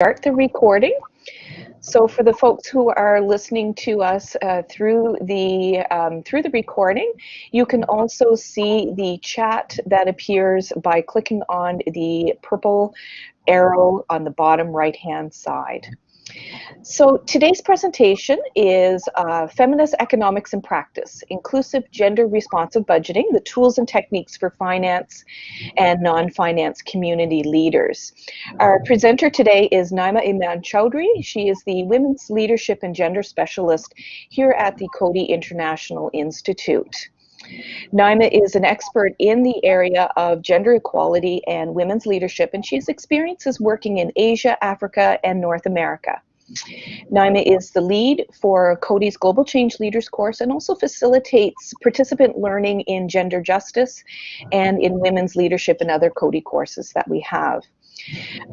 start the recording. So for the folks who are listening to us uh, through the um, through the recording, you can also see the chat that appears by clicking on the purple arrow on the bottom right hand side. So today's presentation is uh, Feminist Economics in Practice, Inclusive Gender Responsive Budgeting, the Tools and Techniques for Finance and Non-Finance Community Leaders. Our presenter today is Naima Iman Chowdhury. She is the Women's Leadership and Gender Specialist here at the Coady International Institute. Naima is an expert in the area of gender equality and women's leadership, and she has experiences working in Asia, Africa, and North America. Naima is the lead for Coady's Global Change Leaders course and also facilitates participant learning in gender justice and in women's leadership and other Cody courses that we have.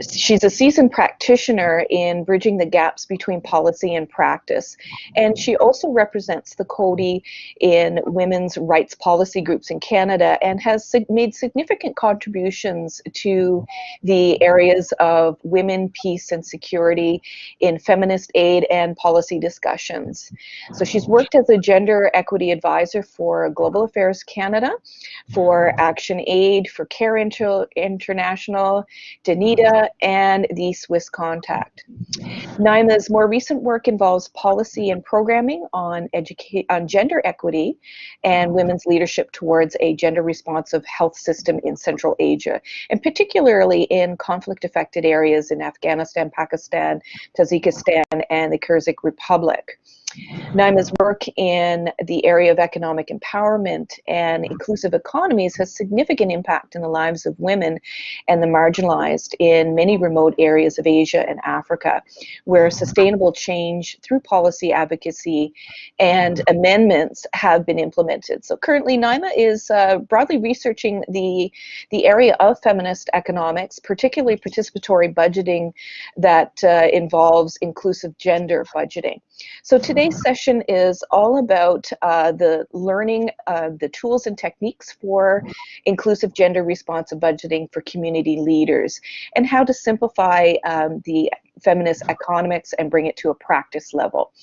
She's a seasoned practitioner in bridging the gaps between policy and practice. And she also represents the Coady in women's rights policy groups in Canada and has made significant contributions to the areas of women, peace, and security in feminist aid and policy discussions. So she's worked as a gender equity advisor for Global Affairs Canada, for Action Aid, for Care Inter International, Danida, and the Swiss Contact. Naima's more recent work involves policy and programming on, on gender equity and women's leadership towards a gender responsive health system in Central Asia, and particularly in conflict affected areas in Afghanistan, Pakistan, Tajikistan, and the Kyrgyz Republic. Naima's work in the area of economic empowerment and inclusive economies has significant impact in the lives of women and the marginalized in many remote areas of Asia and Africa, where sustainable change through policy advocacy and amendments have been implemented. So currently Naima is uh, broadly researching the, the area of feminist economics, particularly participatory budgeting that uh, involves inclusive gender budgeting. So today's session is all about uh, the learning uh, the tools and techniques for inclusive gender responsive budgeting for community leaders and how to simplify um, the feminist economics and bring it to a practice level.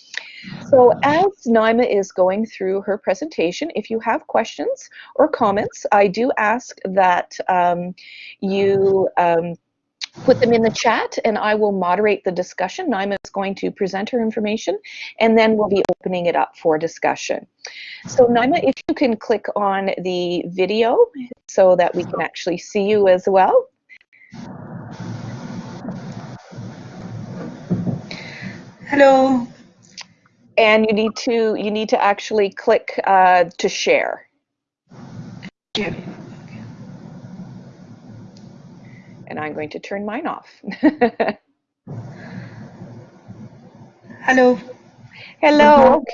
So as Naima is going through her presentation, if you have questions or comments, I do ask that um, you um, put them in the chat and I will moderate the discussion. Naima is going to present her information and then we'll be opening it up for discussion. So Naima, if you can click on the video so that we can actually see you as well. Hello. And you need to you need to actually click uh, to share. Yeah. And I'm going to turn mine off. Hello. Hello.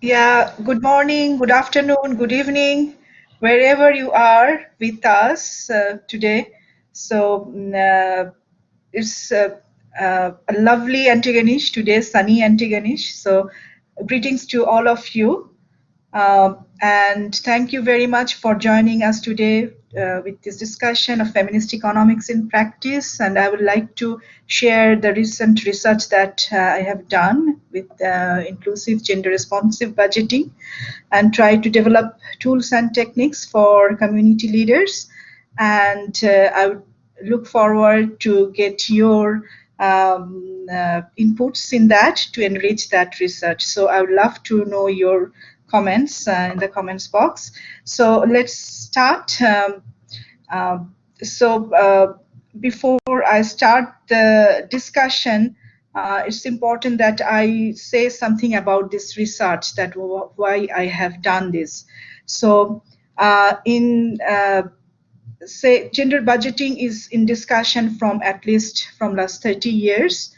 Yeah, good morning, good afternoon, good evening, wherever you are with us uh, today. So mm, uh, it's uh, uh, a lovely Antigonish today, sunny Antigonish. So greetings to all of you. Um, and thank you very much for joining us today uh, with this discussion of feminist economics in practice. And I would like to share the recent research that uh, I have done with uh, inclusive gender responsive budgeting and try to develop tools and techniques for community leaders. And uh, I would look forward to get your um, uh, inputs in that to enrich that research. So I would love to know your comments uh, in the comments box. So let's start. Um, uh, so uh, before I start the discussion, uh, it's important that I say something about this research, that why I have done this. So uh, in uh, say gender budgeting is in discussion from at least from last 30 years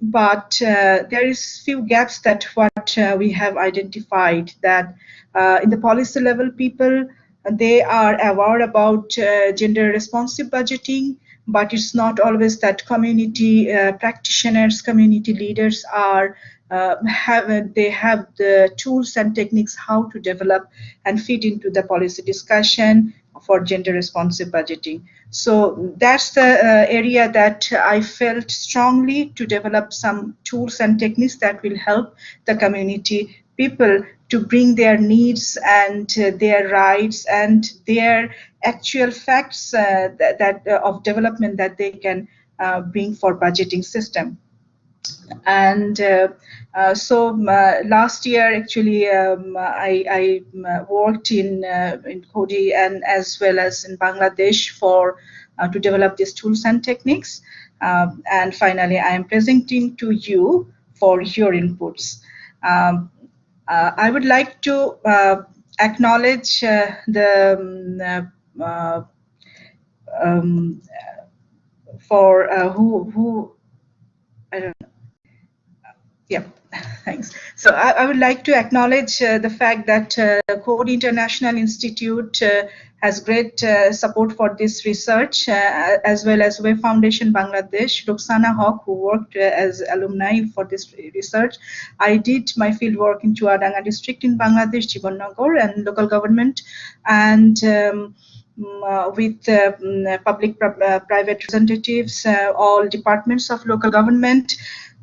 but uh, there is few gaps that what uh, we have identified that uh, in the policy level people they are aware about uh, gender responsive budgeting but it's not always that community uh, practitioners community leaders are uh, have they have the tools and techniques how to develop and feed into the policy discussion for gender responsive budgeting. So that's the uh, area that I felt strongly to develop some tools and techniques that will help the community people to bring their needs and uh, their rights and their actual facts uh, that, that uh, of development that they can uh, bring for budgeting system and uh, uh, so uh, last year actually um, I, I, worked in in Coady and as well as in Bangladesh for to develop these tools and techniques um, and finally I am presenting to you for your inputs. Um, I would like to acknowledge the um, um, for uh, who who I don't know. Yeah, thanks. So I, I, would like to acknowledge uh, the fact that uh, Coady International Institute uh, has great uh, support for this research, uh, as well as Web Foundation Bangladesh, Roxana Haque, who worked uh, as alumni for this research. I did my field work in Chuadanga district in Bangladesh, Jibonnagar, and local government, and um, mm, uh, with uh, mm, public uh, private representatives, all departments of local government,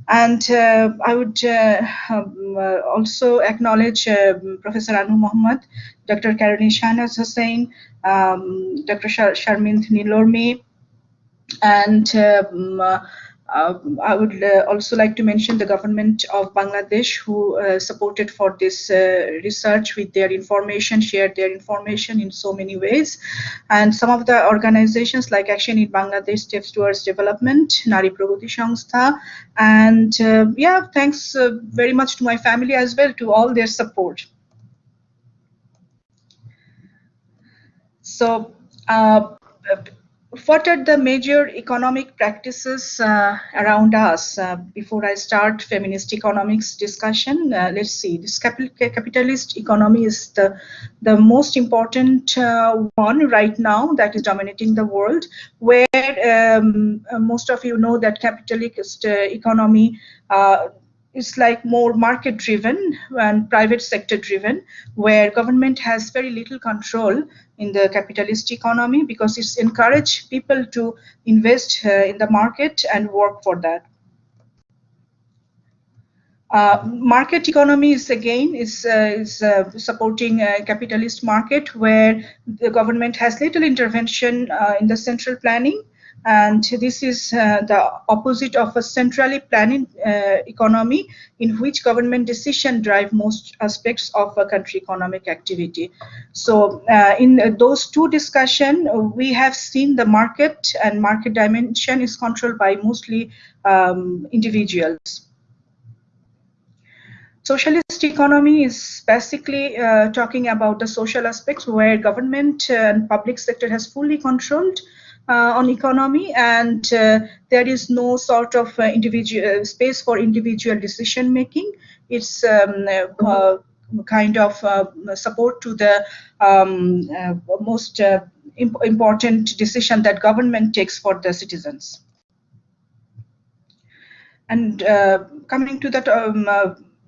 and uh, I would uh, um, uh, also acknowledge Professor Anu Muhammad, Dr. Caroline Shahnaz Hussain, um, Dr. Shar Sharmin Neelormi, and um, uh, I would uh, also like to mention the government of Bangladesh who uh, supported for this uh, research with their information, shared their information in so many ways. And some of the organizations like Action in Bangladesh Steps Towards Development, Nari Pragati Sangstha, and uh, yeah, thanks uh, very much to my family as well to all their support. So what are the major economic practices uh, around us? Uh, before I start feminist economics discussion, uh, let's see. This capitalist economy is the the most important uh, one right now that is dominating the world. Where um, uh, most of you know that capitalist uh, economy is like more market driven and private sector driven where government has very little control in the capitalist economy because it's encouraged people to invest uh, in the market and work for that. Uh, market economy is again is, uh, is uh, supporting a capitalist market where the government has little intervention uh, in the central planning and this is uh, the opposite of a centrally planning uh, economy in which government decision drive most aspects of a country economic activity. So uh, in those two discussion, we have seen the market and market dimension is controlled by mostly um, individuals. Socialist economy is basically uh, talking about the social aspects where government and public sector has fully controlled on economy and uh, there is no sort of uh, individual space for individual decision making. It's um, kind of support to the um, most imp important decision that government takes for the citizens. And coming to that um,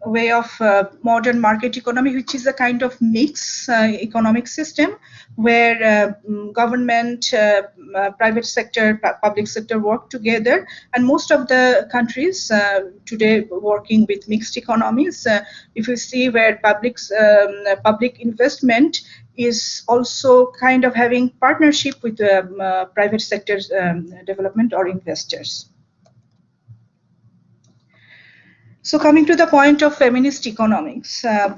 way of uh, modern market economy, which is a kind of mix uh, economic system where uh, mm, government, uh, uh, private sector, public sector work together. And most of the countries uh, today working with mixed economies. if you see where public um, public investment is also kind of having partnership with um, private sector um, development or investors. So coming to the point of feminist economics. Uh,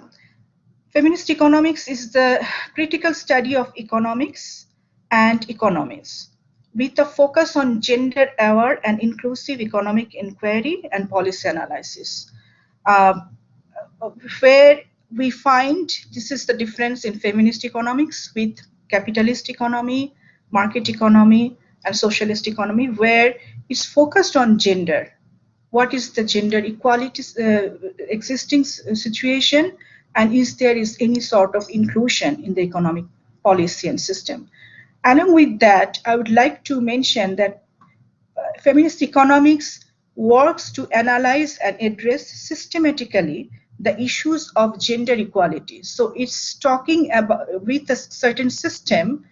feminist economics is the critical study of economics and economies with a focus on gender-aware and inclusive economic inquiry and policy analysis. Uh, where we find this is the difference in feminist economics with capitalist economy, market economy, and socialist economy, where it's focused on gender what is the gender equality uh, existing situation and is there is any sort of inclusion in the economic policy and system. Along with that, I would like to mention that uh, feminist economics works to analyze and address systematically the issues of gender equality. So it's talking about with a certain system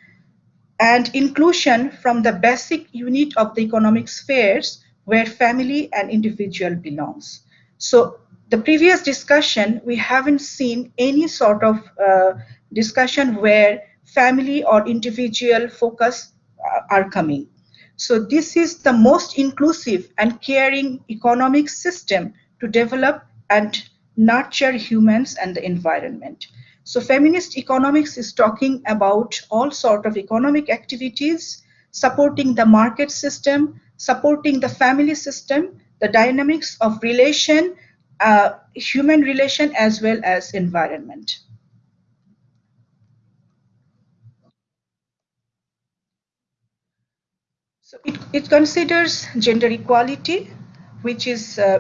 and inclusion from the basic unit of the economic spheres where family and individual belongs. So the previous discussion, we haven't seen any sort of uh, discussion where family or individual focus uh, are coming. So this is the most inclusive and caring economic system to develop and nurture humans and the environment. So feminist economics is talking about all sort of economic activities, supporting the market system, supporting the family system, the dynamics of relation, uh, human relation as well as environment. So it, it considers gender equality, which is uh,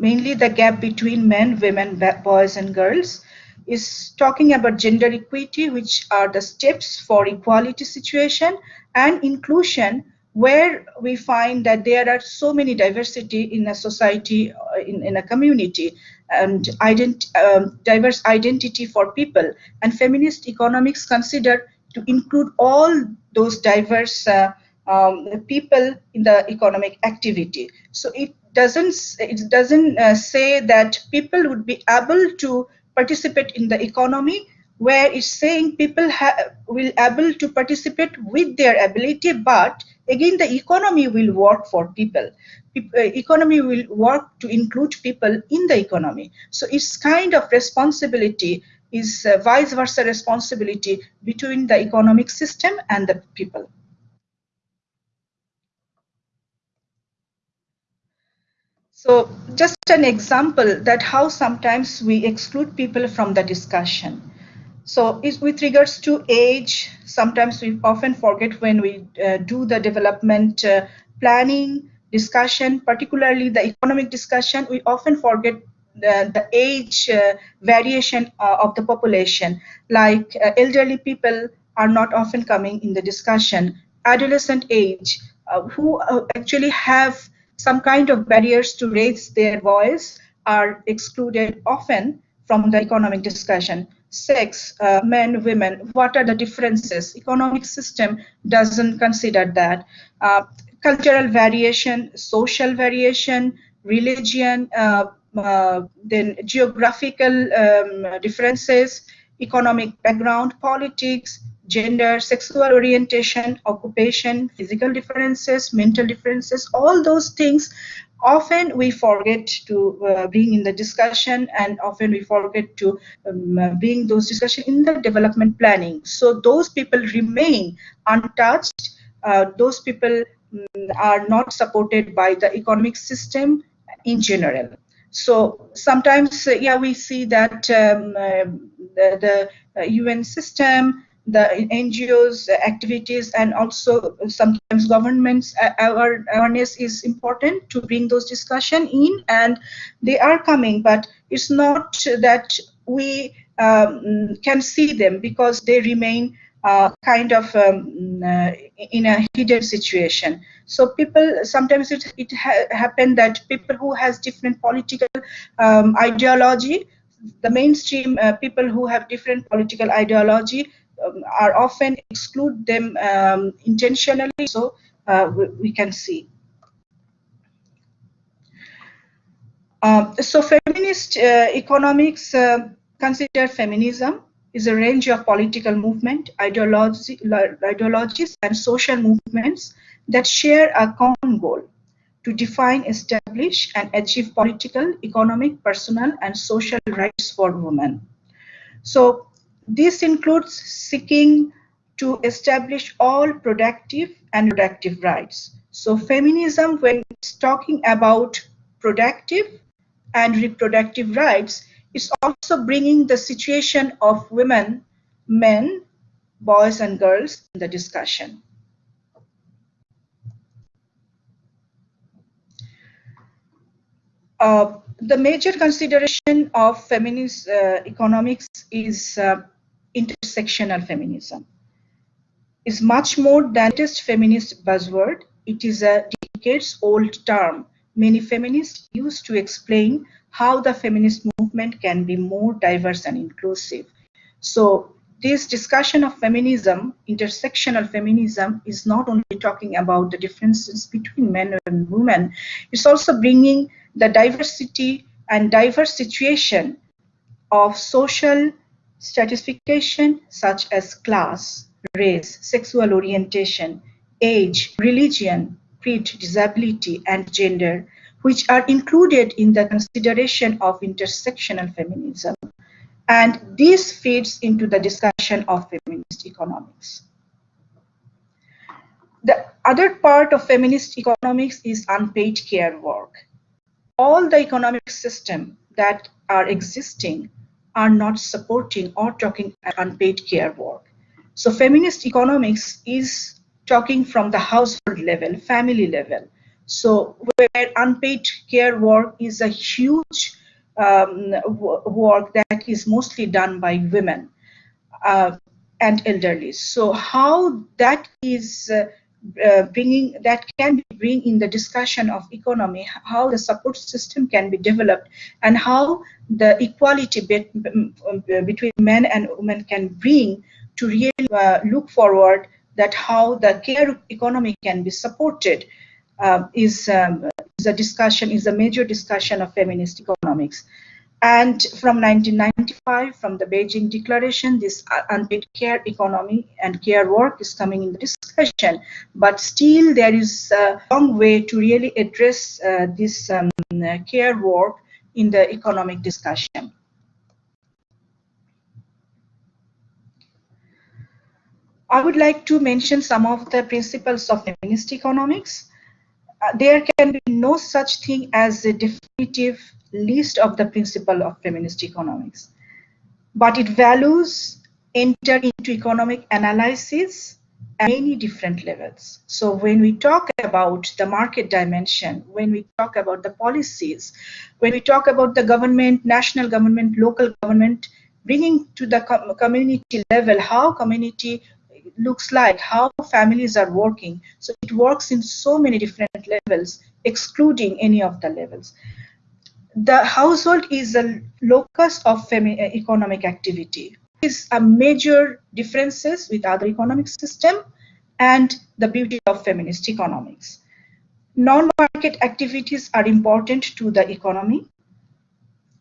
mainly the gap between men, women, boys, and girls, is talking about gender equity, which are the steps for equality situation and inclusion, where we find that there are so many diversity in a society, uh, in, in a community, and ident um, diverse identity for people. And feminist economics consider to include all those diverse uh, um, people in the economic activity. So it doesn't it doesn't uh, say that people would be able to participate in the economy where it's saying people will able to participate with their ability but again the economy will work for people. Uh, economy will work to include people in the economy. So it's kind of responsibility is uh, vice versa responsibility between the economic system and the people. So just an example that how sometimes we exclude people from the discussion. So with regards to age, sometimes we often forget when we uh, do the development uh, planning discussion, particularly the economic discussion, we often forget the, the age uh, variation uh, of the population. Like uh, elderly people are not often coming in the discussion. Adolescent age, uh, who actually have some kind of barriers to raise their voice are excluded often from the economic discussion. Sex, uh, men, women, what are the differences? Economic system doesn't consider that. Uh, cultural variation, social variation, religion, uh, uh then geographical um, differences, economic background, politics, gender, sexual orientation, occupation, physical differences, mental differences, all those things often we forget to uh, bring in the discussion and often we forget to um, uh, bring those discussion in the development planning. So those people remain untouched. Uh, those people um, are not supported by the economic system in general. So sometimes, uh, yeah, we see that um, uh, the, the UN uh, system the NGOs activities and also sometimes governments awareness is important to bring those discussion in and they are coming but it's not that we um, can see them because they remain uh, kind of um, uh, in a hidden situation. So people sometimes it it ha happen that people who has different political um, ideology, the mainstream uh, people who have different political ideology, um, are often exclude them um, intentionally so uh, we, we, can see. Um, so feminist uh, economics uh, consider feminism is a range of political movement, ideology, ideologies and social movements that share a common goal to define, establish and achieve political, economic, personal and social rights for women. So this includes seeking to establish all productive and reproductive rights. So feminism, when it's talking about productive and reproductive rights, is also bringing the situation of women, men, boys and girls in the discussion. Uh, the major consideration of feminist uh, economics is uh, intersectional feminism is much more than just feminist buzzword. It is a decades old term many feminists use to explain how the feminist movement can be more diverse and inclusive. So this discussion of feminism, intersectional feminism, is not only talking about the differences between men and women, it's also bringing the diversity and diverse situation of social stratification such as class, race, sexual orientation, age, religion, creed, disability, and gender, which are included in the consideration of intersectional feminism. And this feeds into the discussion of feminist economics. The other part of feminist economics is unpaid care work. All the economic system that are existing are not supporting or talking unpaid care work. So feminist economics is talking from the household level, family level. So where unpaid care work is a huge um, work that is mostly done by women uh, and elderly. So how that is uh, uh, bringing that can be bring in the discussion of economy, how the support system can be developed, and how the equality be between men and women can bring to really uh, look forward that how the care economy can be supported uh, is, um, is a discussion, is a major discussion of feminist economics. And from 1995, from the Beijing Declaration, this unpaid care economy and care work is coming in the discussion. But still, there is a long way to really address uh, this um, care work in the economic discussion. I would like to mention some of the principles of feminist economics. Uh, there can be no such thing as a definitive list of the principle of feminist economics. But it values enter into economic analysis at many different levels. So when we talk about the market dimension, when we talk about the policies, when we talk about the government, national government, local government, bringing to the community level how community looks like, how families are working. So it works in so many different levels, excluding any of the levels the household is a locus of eh, economic activity. Is a major differences with other economic system and the beauty of feminist economics. Non-market activities are important to the economy.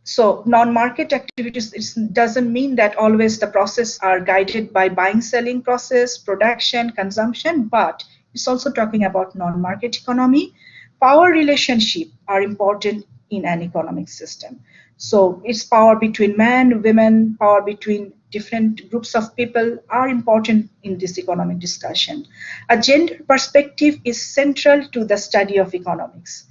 So non-market activities doesn't mean that always the process are guided by buying, selling process, production, consumption, but it's also talking about non-market economy. Power relationship are important in an economic system. So it's power between men, women, power between different groups of people are important in this economic discussion. A gender perspective is central to the study of economics.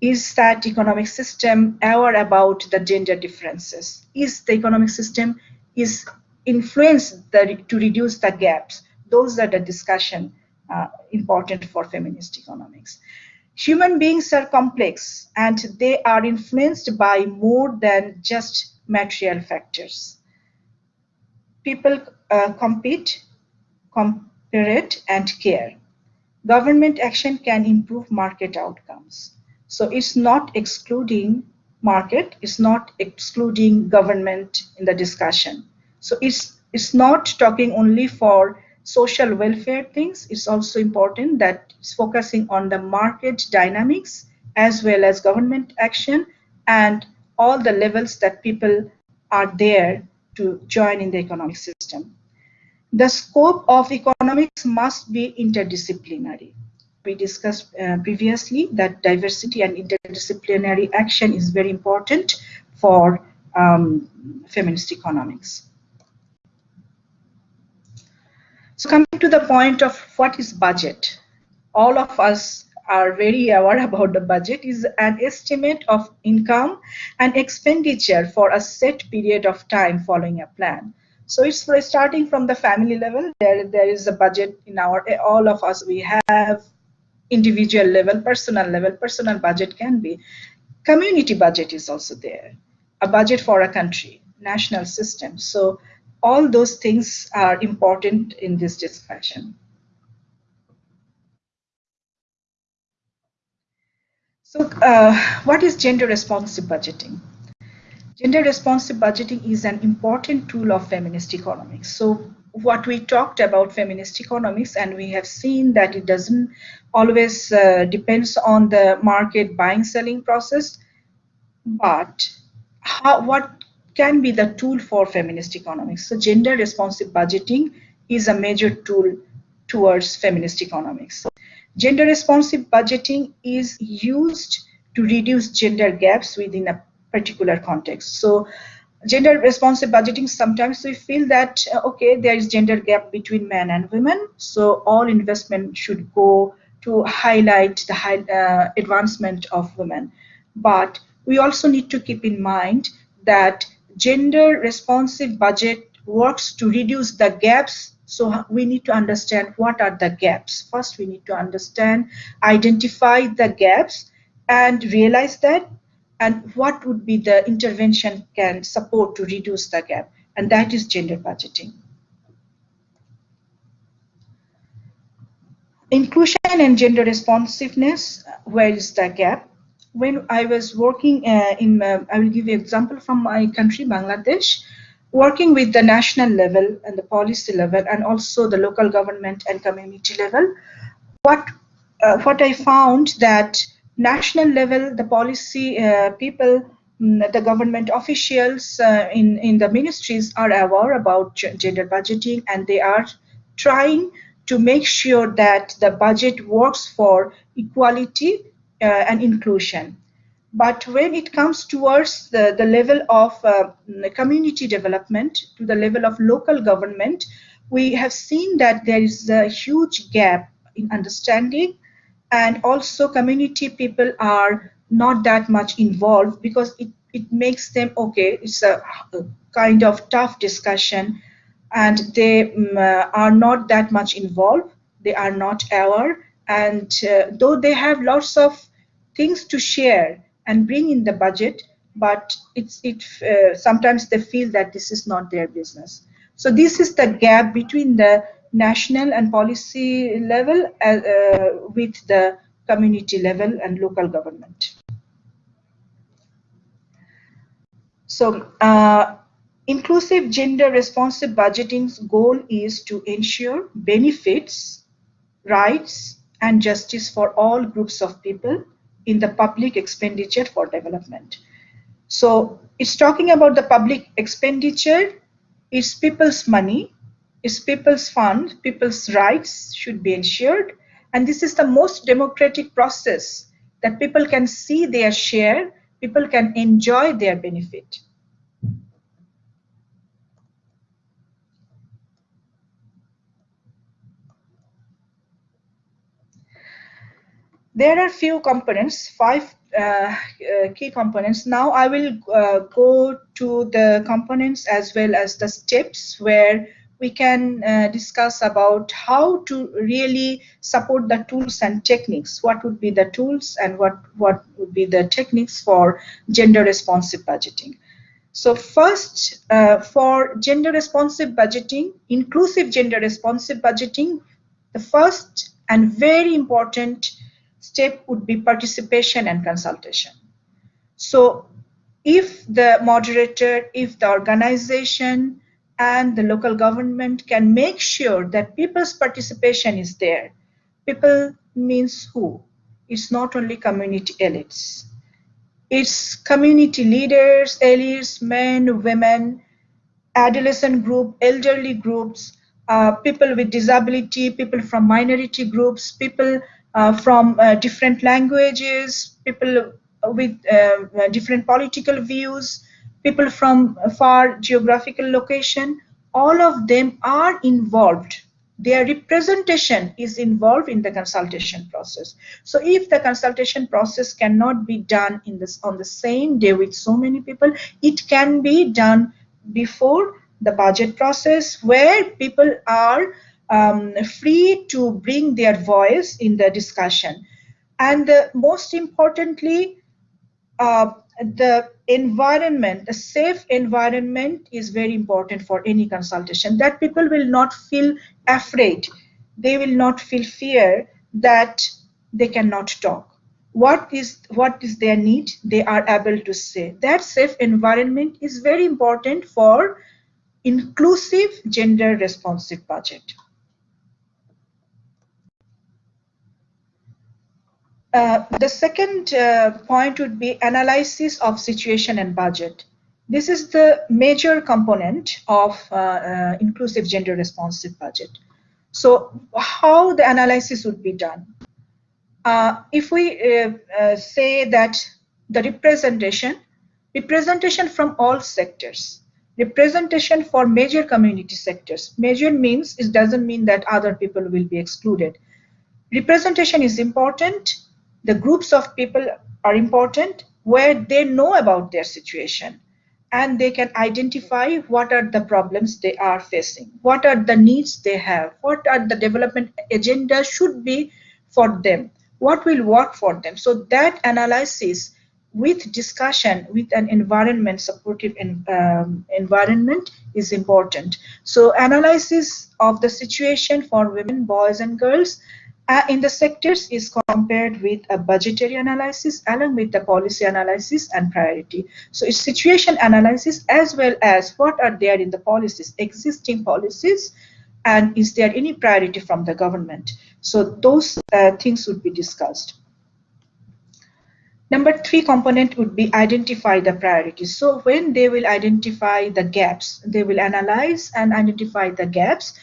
Is that economic system aware about the gender differences? Is the economic system is influenced the, to reduce the gaps? Those are the discussion uh, important for feminist economics. Human beings are complex and they are influenced by more than just material factors. People uh, compete, compete, and care. Government action can improve market outcomes. So it's not excluding market, it's not excluding government in the discussion. So it's it's not talking only for social welfare things, it's also important that it's focusing on the market dynamics as well as government action and all the levels that people are there to join in the economic system. The scope of economics must be interdisciplinary. We discussed uh, previously that diversity and interdisciplinary action is very important for um, feminist economics. So coming to the point of what is budget, all of us are very aware about the budget is an estimate of income and expenditure for a set period of time following a plan. So it's starting from the family level, there, there is a budget in our, all of us, we have individual level, personal level, personal budget can be. Community budget is also there, a budget for a country, national system. So all those things are important in this discussion. So uh, what is gender responsive budgeting? Gender responsive budgeting is an important tool of feminist economics. So what we talked about feminist economics and we have seen that it doesn't always uh, depends on the market buying selling process but how, what can be the tool for feminist economics. So gender responsive budgeting is a major tool towards feminist economics. Gender responsive budgeting is used to reduce gender gaps within a particular context. So gender responsive budgeting sometimes we feel that uh, okay there is gender gap between men and women so all investment should go to highlight the high, uh, advancement of women. But we also need to keep in mind that gender responsive budget works to reduce the gaps. So we need to understand what are the gaps. First we need to understand identify the gaps and realize that and what would be the intervention can support to reduce the gap and that is gender budgeting. Inclusion and gender responsiveness where is the gap when i was working uh, in uh, i will give you an example from my country bangladesh. Working with the national level and the policy level and also the local government and community level what uh, what i found that national level, the policy uh, people, mm, the government officials uh, in, in the ministries are aware about gender budgeting and they are trying to make sure that the budget works for equality and inclusion. But when it comes towards the, the level of uh, community development, to the level of local government, we have seen that there is a huge gap in understanding. And also community people are not that much involved because it, it makes them okay it's a, a kind of tough discussion. And they um, uh, are not that much involved. They are not aware. And uh, though they have lots of things to share and bring in the budget but it's it uh, sometimes they feel that this is not their business so this is the gap between the national and policy level uh, uh, with the community level and local government. So uh, inclusive gender responsive budgeting's goal is to ensure benefits, rights, and justice for all groups of people in the public expenditure for development. So it's talking about the public expenditure, it's people's money, it's people's fund, people's rights should be ensured. And this is the most democratic process that people can see their share, people can enjoy their benefit. There are few components, five uh, uh, key components. Now I will uh, go to the components as well as the steps where we can uh, discuss about how to really support the tools and techniques. What would be the tools and what, what would be the techniques for gender responsive budgeting. So first, uh, for gender responsive budgeting, inclusive gender responsive budgeting, the first and very important step would be participation and consultation. So if the moderator, if the organization, and the local government can make sure that people's participation is there. People means who? It's not only community elites. It's community leaders, elites, men, women, adolescent group, elderly groups, uh, people with disability, people from minority groups, people from uh, different languages, people with uh, different political views, people from far geographical location, all of them are involved. Their representation is involved in the consultation process. So if the consultation process cannot be done in this on the same day with so many people, it can be done before the budget process where people are um, free to bring their voice in the discussion. And most importantly, uh, the environment, the safe environment is very important for any consultation, that people will not feel afraid. They will not feel fear that they cannot talk. what is what is their need they are able to say that safe environment is very important for inclusive gender responsive budget uh, the second uh, point would be analysis of situation and budget this is the major component of uh, uh inclusive gender responsive budget so how the analysis would be done uh, if we say that the representation, representation from all sectors, representation for major community sectors. Major means it doesn't mean that other people will be excluded. Representation is important. The groups of people are important where they know about their situation and they can identify what are the problems they are facing, what are the needs they have, what are the development agenda should be for them what will work for them. So that analysis with discussion with an environment supportive um, environment is important. So analysis of the situation for women, boys and girls uh, in the sectors is compared with a budgetary analysis along with the policy analysis and priority. So it's situation analysis as well as what are there in the policies, existing policies, and is there any priority from the government. So those uh, things would be discussed. Number three component would be identify the priorities. So when they will identify the gaps, they will analyze and identify the gaps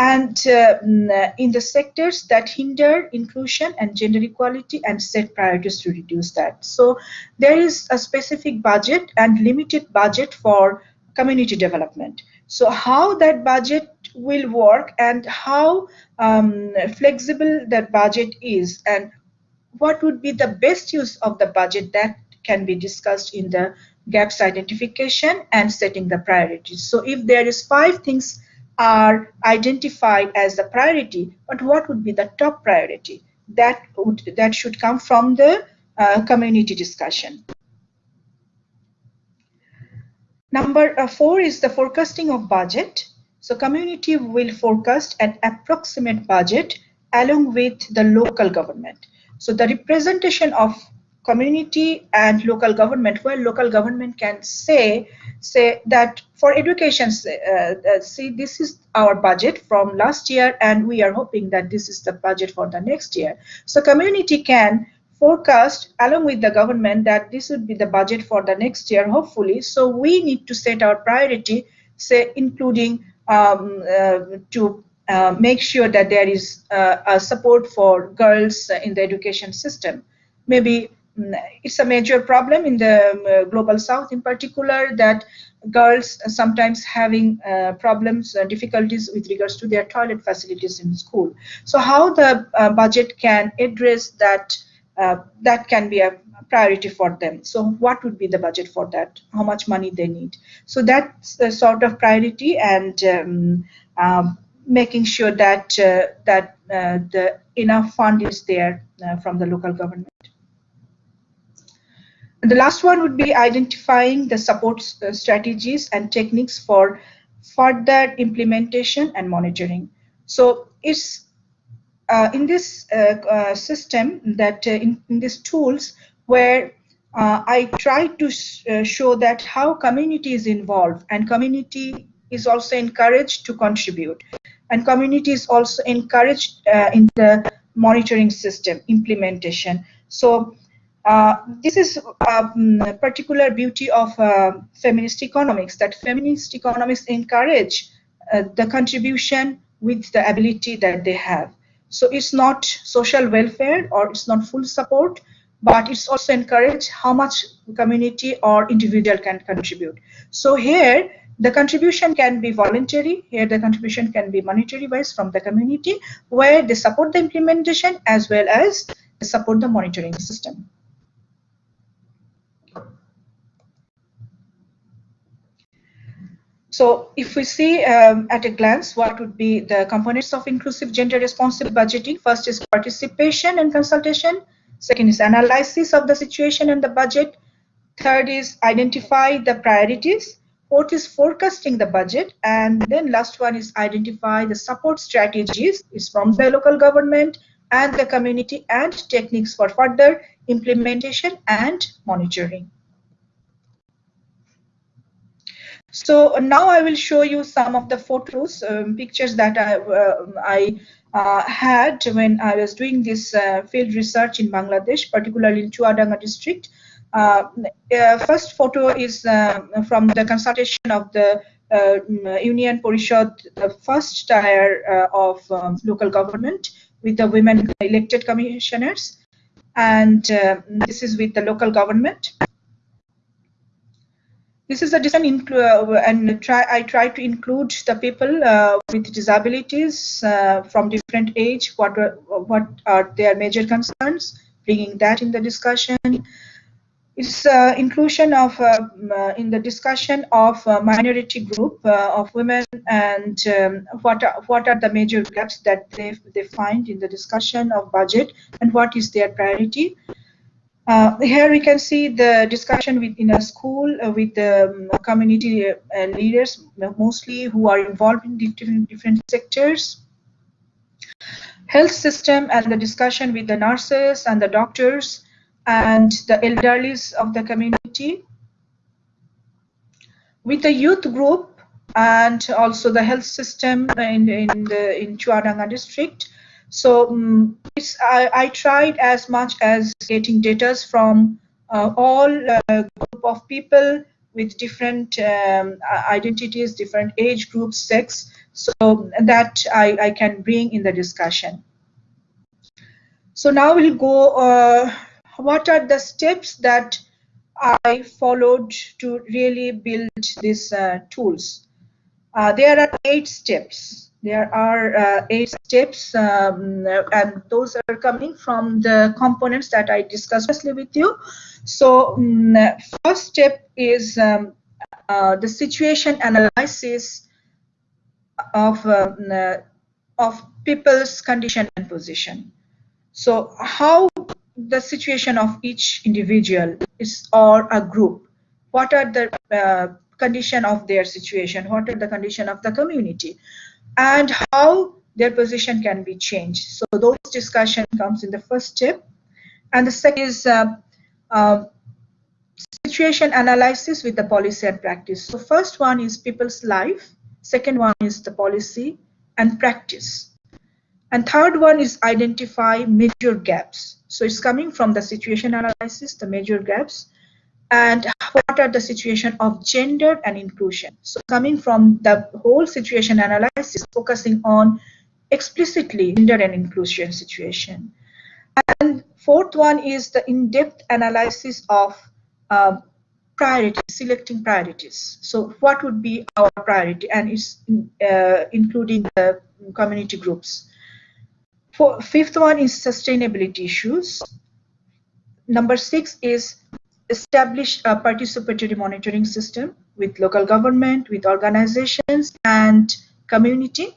and uh, mm, in the sectors that hinder inclusion and gender equality and set priorities to reduce that. So there is a specific budget and limited budget for community development. So how that budget will work and how um, flexible that budget is and what would be the best use of the budget that can be discussed in the gaps identification and setting the priorities. So if there is five things are identified as the priority, but what would be the top priority? That would that should come from the uh, community discussion. Number uh, four is the forecasting of budget. So community will forecast an approximate budget along with the local government. So the representation of community and local government, where local government can say say that for education, uh, uh, see this is our budget from last year, and we are hoping that this is the budget for the next year. So community can forecast along with the government that this would be the budget for the next year, hopefully. So we need to set our priority, say, including um, uh, to uh, make sure that there is uh, a support for girls in the education system. Maybe it's a major problem in the um, global south in particular that girls sometimes having uh, problems uh, difficulties with regards to their toilet facilities in school so how the uh, budget can address that uh, that can be a priority for them. So what would be the budget for that? How much money they need? So that's the sort of priority and um, um, making sure that uh, that uh, the enough fund is there uh, from the local government. The last one would be identifying the support uh, strategies and techniques for further implementation and monitoring. So it's uh, in this uh, uh, system that in, in these tools where I try to show that how community is involved and community is also encouraged to contribute and community is also encouraged in the monitoring system implementation. So uh, this is a um, particular beauty of uh, feminist economics that feminist economics encourage uh, the contribution with the ability that they have. So it's not social welfare or it's not full support, but it's also encourage how much community or individual can contribute. So here the contribution can be voluntary, here the contribution can be monetary wise from the community where they support the implementation as well as support the monitoring system. So if we see um, at a glance what would be the components of inclusive gender responsive budgeting, first is participation and consultation, second is analysis of the situation and the budget, third is identify the priorities, fourth is forecasting the budget, and then last one is identify the support strategies. Is from the local government and the community and techniques for further implementation, and monitoring. So now I will show you some of the photos, um, pictures that I, uh, I uh, had when I was doing this uh, field research in Bangladesh, particularly in Chuadanga district. Uh, uh, first photo is uh, from the consultation of the Union Parishad, the first tier of um, local government with the women elected commissioners. And this is with the local government. This is a design uh, and try, I try to include the people uh, with disabilities uh, from different age, what are, what are their major concerns, bringing that in the discussion. It's uh, inclusion of uh, in the discussion of minority group of women and um, what are, what are the major gaps that they, they find in the discussion of budget and what is their priority. Uh, here we can see the discussion within a school uh, with the um, community uh, leaders, mostly who are involved in different, different sectors. Health system and the discussion with the nurses and the doctors and the elderlies of the community. With the youth group and also the health system in, in, the, in Chuadanga district, so um, I, I, tried as much as getting data from uh, all uh, group of people with different um, identities, different age groups, sex, so that I, I can bring in the discussion. So now we'll go, uh, what are the steps that I followed to really build these uh, tools? Uh, there are eight steps. There are uh, eight steps, um, and those are coming from the components that I discussed with you. So, um, first step is um, uh, the situation analysis of um, uh, of people's condition and position. So, how the situation of each individual is or a group. What are the uh, condition of their situation? What are the condition of the community? And how their position can be changed. So those discussion comes in the first step. And the second is uh, uh, situation analysis with the policy and practice. So first one is people's life. Second one is the policy and practice. And third one is identify major gaps. So it's coming from the situation analysis, the major gaps and what are the situation of gender and inclusion. So coming from the whole situation analysis, focusing on explicitly gender and inclusion situation. And fourth one is the in-depth analysis of uh, priorities, selecting priorities. So what would be our priority and is uh, including the community groups. For, fifth one is sustainability issues. Number six is establish a participatory monitoring system with local government, with organizations and community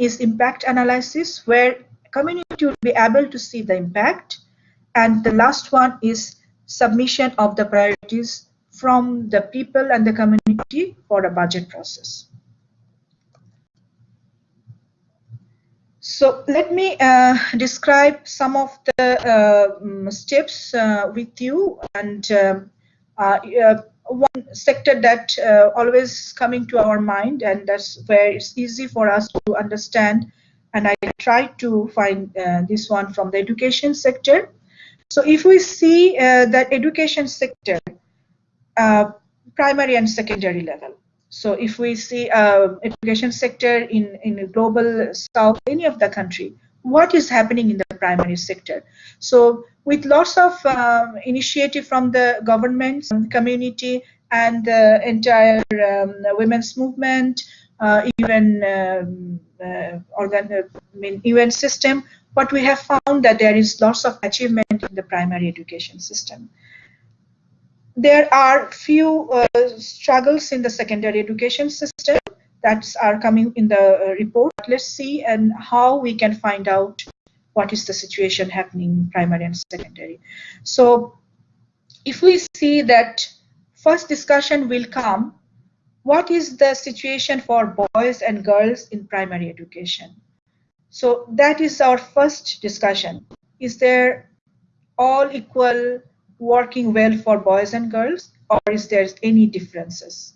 is impact analysis where community will be able to see the impact and the last one is submission of the priorities from the people and the community for a budget process. So let me uh, describe some of the uh, steps uh, with you and um, uh, uh, one sector that uh, always coming to our mind and that's where it's easy for us to understand and I try to find this one from the education sector. So if we see that education sector, primary and secondary level, so if we see uh, education sector in, in global south, any of the country, what is happening in the primary sector? So with lots of um, initiative from the government, community, and the entire um, women's movement, uh, even um, uh, organ, uh, I mean, UN system, what we have found that there is lots of achievement in the primary education system there are few uh, struggles in the secondary education system that are coming in the uh, report. Let's see and how we can find out what is the situation happening in primary and secondary. So if we see that first discussion will come, what is the situation for boys and girls in primary education? So that is our first discussion. Is there all equal working well for boys and girls or is there any differences?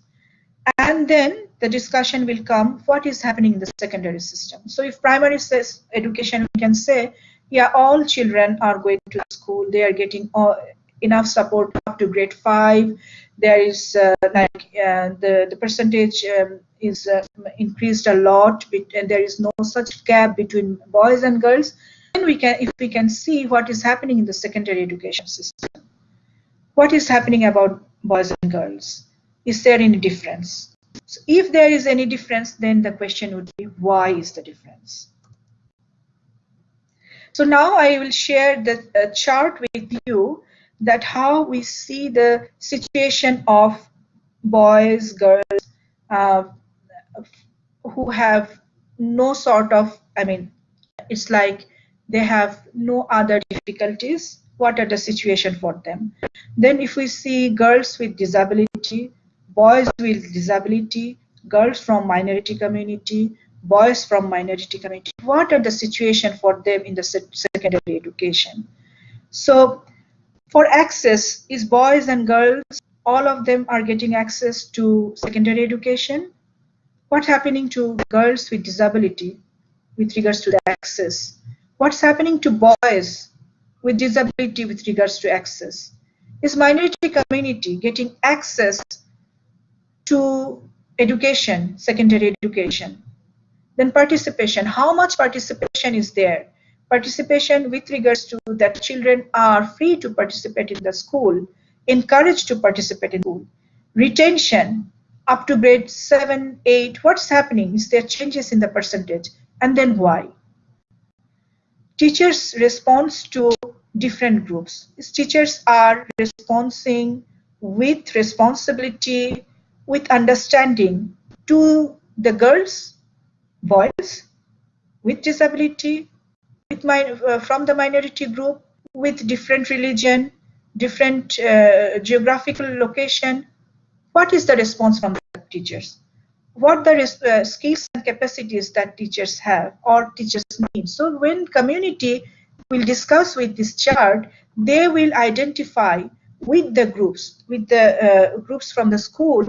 And then the discussion will come what is happening in the secondary system? So if primary says education we can say yeah all children are going to school. They are getting all, enough support up to grade 5 there is uh, like uh, the the percentage um, is uh, increased a lot and there is no such gap between boys and girls. Then we can if we can see what is happening in the secondary education system what is happening about boys and girls? Is there any difference? So if there is any difference then the question would be why is the difference? So now I will share the uh, chart with you that how we see the situation of boys, girls, uh, who have no sort of, I mean, it's like they have no other difficulties. What are the situation for them? Then if we see girls with disability, boys with disability, girls from minority community, boys from minority community, what are the situation for them in the secondary education? So for access, is boys and girls, all of them are getting access to secondary education? What's happening to girls with disability with regards to the access? What's happening to boys with disability with regards to access? Is minority community getting access to education, secondary education? Then participation, how much participation is there? participation with regards to that children are free to participate in the school, encouraged to participate in school. Retention up to grade 7, 8, what's happening? Is there changes in the percentage? And then why? Teachers' response to different groups. Teachers are responding with responsibility, with understanding to the girls, boys with disability, with uh, from the minority group with different religion, different uh, geographical location, what is the response from the teachers? What the uh, skills and capacities that teachers have or teachers need. So when community will discuss with this chart, they will identify with the groups, with the uh, groups from the school,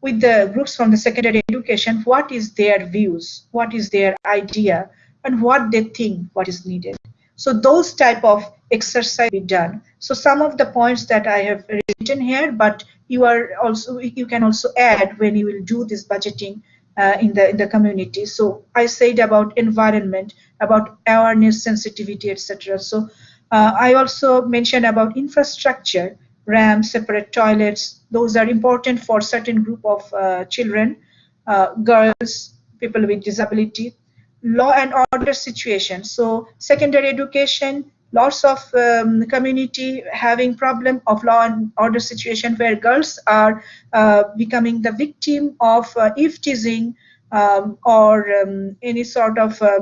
with the groups from the secondary education, what is their views, what is their idea, and what they think what is needed. So those type of exercise be done. So some of the points that I have written here, but you are also you can also add when you will do this budgeting uh, in the in the community. So I said about environment, about awareness, sensitivity, etc. So uh, I also mentioned about infrastructure, ramps, separate toilets. Those are important for certain group of uh, children, uh, girls, people with disability law and order situation. So secondary education, lots of um, community having problem of law and order situation where girls are uh, becoming the victim of uh, eve teasing um, or um, any sort of uh,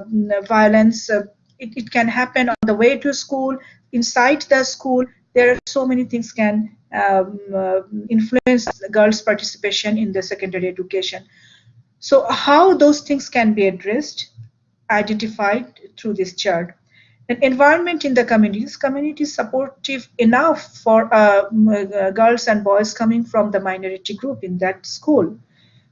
violence. Uh, it, it, can happen on the way to school, inside the school. There are so many things can um, uh, influence girls' participation in the secondary education. So how those things can be addressed? identified through this chart. An environment in the communities, community supportive enough for uh, uh, girls and boys coming from the minority group in that school.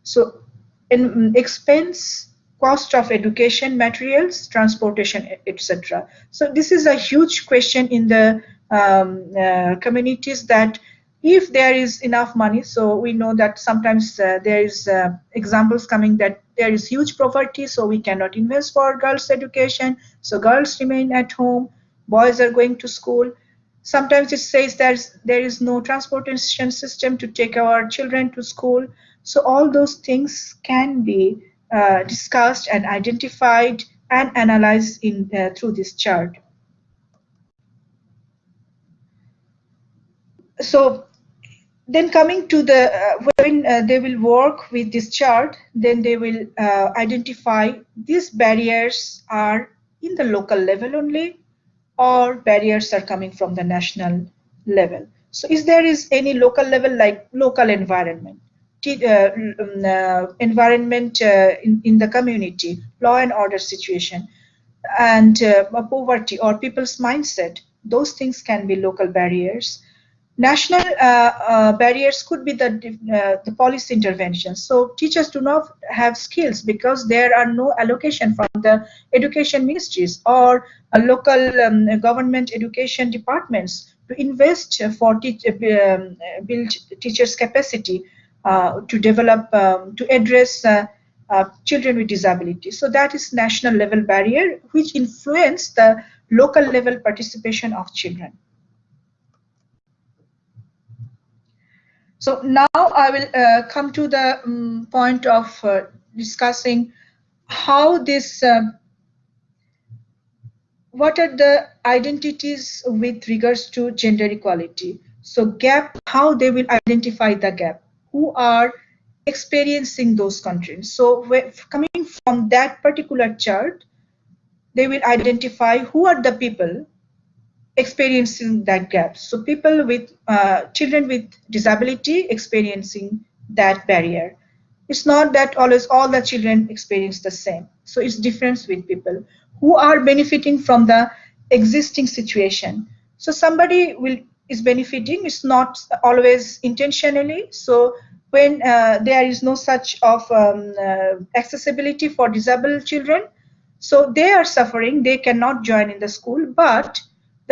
So in mm, expense, cost of education, materials, transportation, etc. So this is a huge question in the um, uh, communities that if there is enough money so we know that sometimes uh, there is uh, examples coming that there is huge poverty so we cannot invest for girls education. So girls remain at home boys are going to school. Sometimes it says there's there is no transportation system to take our children to school. So all those things can be uh, discussed and identified and analyzed in uh, through this chart. So then coming to the uh, when uh, they will work with this chart then they will uh, identify these barriers are in the local level only or barriers are coming from the national level so is there is any local level like local environment uh, um, uh, environment uh, in, in the community law and order situation and poverty or people's mindset those things can be local barriers. National uh, uh, barriers could be the, uh, the policy interventions. So teachers do not have skills because there are no allocation from the education ministries or local um, government education departments to invest for teach, um, build teachers' capacity uh, to develop, um, to address uh, uh, children with disabilities. So that is national level barrier which influence the local level participation of children. So now I will uh, come to the um, point of uh, discussing how this, uh, what are the identities with regards to gender equality. So gap, how they will identify the gap, who are experiencing those countries. So coming from that particular chart, they will identify who are the people experiencing that gap. So people with uh, children with disability experiencing that barrier. It's not that always all the children experience the same. So it's difference with people who are benefiting from the existing situation. So somebody will is benefiting. It's not always intentionally. So when uh, there is no such of um, uh, accessibility for disabled children, so they are suffering. They cannot join in the school, but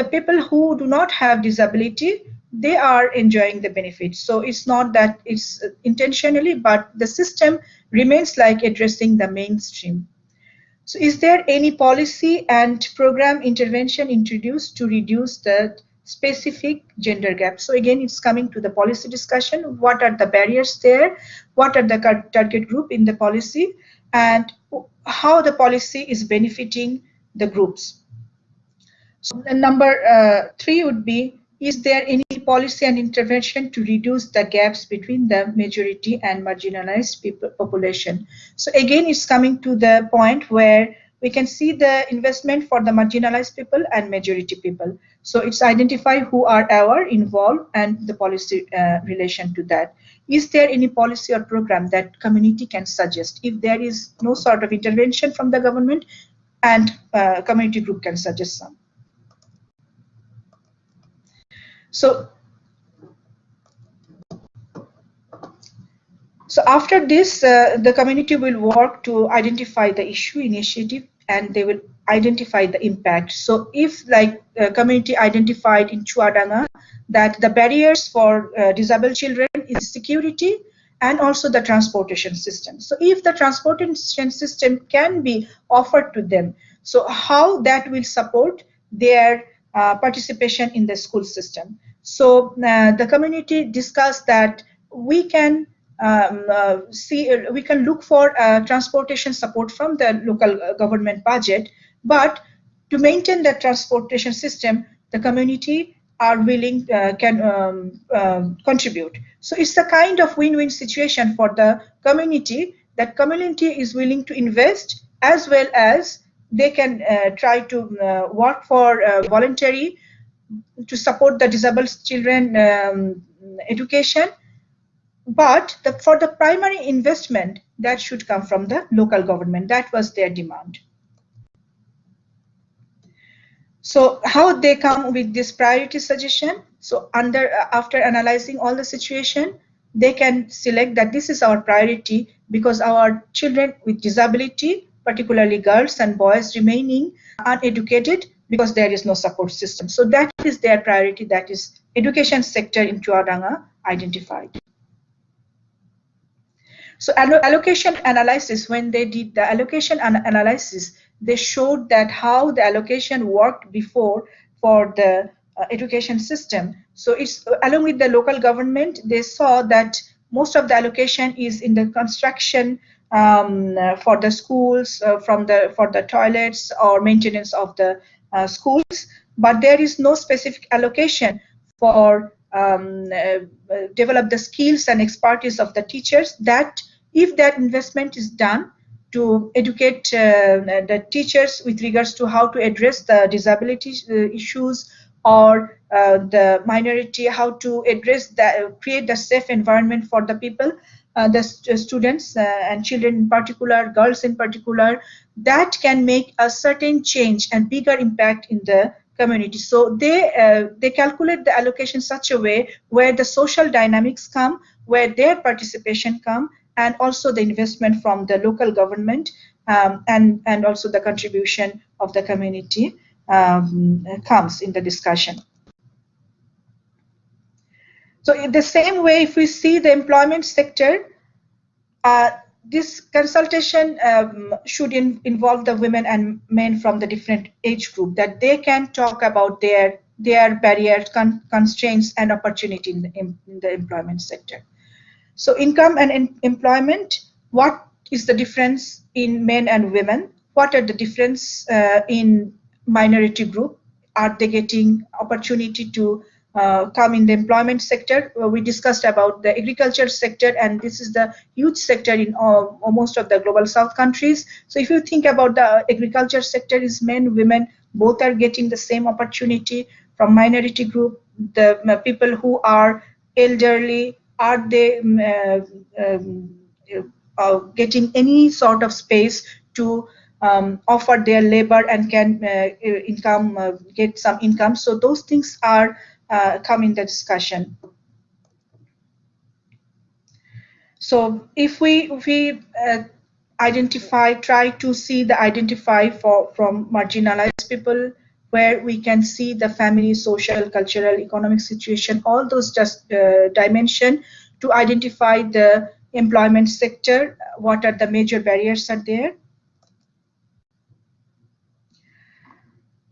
the people who do not have disability they are enjoying the benefits. So it's not that it's intentionally but the system remains like addressing the mainstream. So is there any policy and program intervention introduced to reduce the specific gender gap? So again it's coming to the policy discussion. What are the barriers there? What are the target group in the policy? And how the policy is benefiting the groups so number uh, three would be, is there any policy and intervention to reduce the gaps between the majority and marginalized people population? So again, it's coming to the point where we can see the investment for the marginalized people and majority people. So it's identify who are our involved and the policy uh, relation to that. Is there any policy or program that community can suggest? If there is no sort of intervention from the government and uh, community group can suggest some. So, so after this, uh, the community will work to identify the issue initiative and they will identify the impact. So if like uh, community identified in Chuadanga that the barriers for uh, disabled children is security and also the transportation system. So if the transportation system can be offered to them, so how that will support their uh, participation in the school system. So uh, the community discussed that we can um, uh, see uh, we can look for uh, transportation support from the local government budget, but to maintain the transportation system, the community are willing can um, um, contribute. So it's a kind of win-win situation for the community that community is willing to invest as well as they can uh, try to uh, work for uh, voluntary to support the disabled children um, education. But the, for the primary investment that should come from the local government. That was their demand. So how they come with this priority suggestion? So under after analyzing all the situation they can select that this is our priority because our children with disability particularly girls and boys remaining uneducated because there is no support system. So that is their priority, that is education sector in Chuadanga identified. So allocation analysis, when they did the allocation analysis, they showed that how the allocation worked before for the uh, education system. So it's along with the local government, they saw that most of the allocation is in the construction um, for the schools, uh, from the for the toilets or maintenance of the uh, schools, but there is no specific allocation for um, uh, develop the skills and expertise of the teachers that if that investment is done to educate the teachers with regards to how to address the disability issues or uh, the minority, how to address that, create the safe environment for the people, uh, the st students uh, and children in particular, girls in particular, that can make a certain change and bigger impact in the community. So they uh, they calculate the allocation such a way where the social dynamics come, where their participation come, and also the investment from the local government um, and and also the contribution of the community um, comes in the discussion. So in the same way, if we see the employment sector, uh, this consultation um, should in, involve the women and men from the different age group that they can talk about their their barriers, con constraints, and opportunity in the, in the, employment sector. So income and in employment, what is the difference in men and women? What are the difference uh, in minority group? Are they getting opportunity to come in the employment sector. Uh, we discussed about the agriculture sector, and this is the huge sector in uh, most of the global south countries. So if you think about the agriculture sector, is men, women, both are getting the same opportunity from minority group. The uh, people who are elderly, are they um, uh, um, uh, getting any sort of space to um, offer their labor and can income get some income? So those things are uh, come in the discussion. So if we we uh, identify, try to see the identify for from marginalized people, where we can see the family, social, cultural, economic situation, all those just uh, dimension to identify the employment sector, what are the major barriers are there,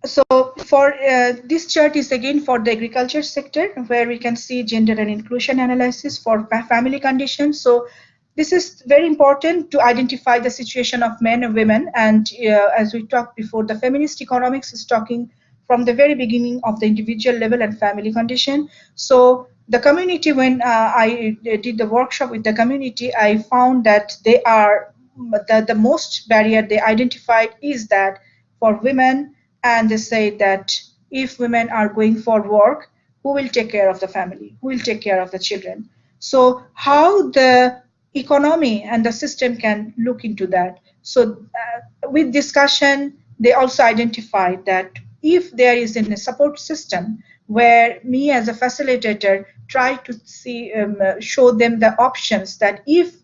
so for uh, this chart is again for the agriculture sector where we can see gender and inclusion analysis for family conditions. So this is very important to identify the situation of men and women. And uh, as we talked before the feminist economics is talking from the very beginning of the individual level and family condition. So the community when uh, i did the workshop with the community i found that they are the, the most barrier they identified is that for women and they say that if women are going for work, who will take care of the family? Who will take care of the children? So how the economy and the system can look into that. So uh, with discussion, they also identified that if there is a support system where me as a facilitator try to see um, show them the options that if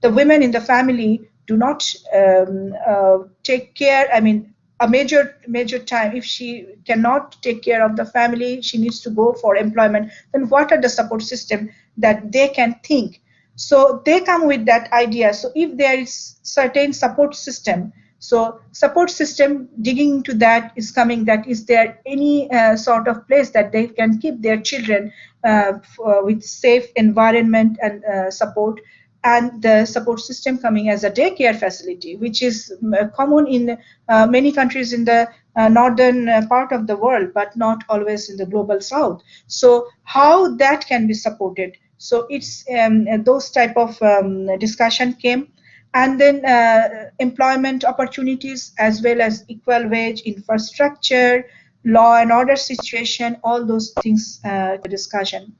the women in the family do not um, uh, take care, I mean, a major major time. If she cannot take care of the family she needs to go for employment then what are the support system that they can think? So they come with that idea. So if there is certain support system so support system digging into that is coming that is there any uh, sort of place that they can keep their children uh, with safe environment and uh, support and the support system coming as a daycare facility, which is uh, common in uh, many countries in the uh, northern uh, part of the world, but not always in the global south. So how that can be supported? So it's um, those type of um, discussion came. And then uh, employment opportunities as well as equal wage, infrastructure, law and order situation, all those things uh, discussion.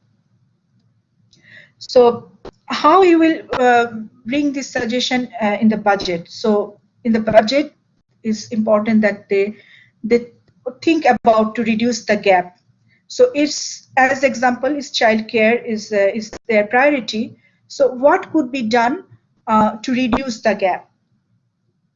So how you will uh, bring this suggestion uh, in the budget. So in the budget, is important that they they think about to reduce the gap. So it's as example is childcare is uh, is their priority. So what could be done uh, to reduce the gap?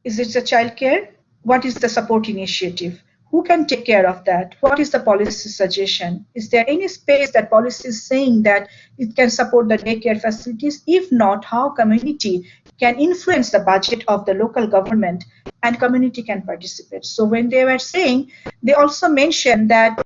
Is it the childcare? What is the support initiative? Who can take care of that? What is the policy suggestion? Is there any space that policy is saying that it can support the daycare facilities? If not, how community can influence the budget of the local government and community can participate? So when they were saying, they also mentioned that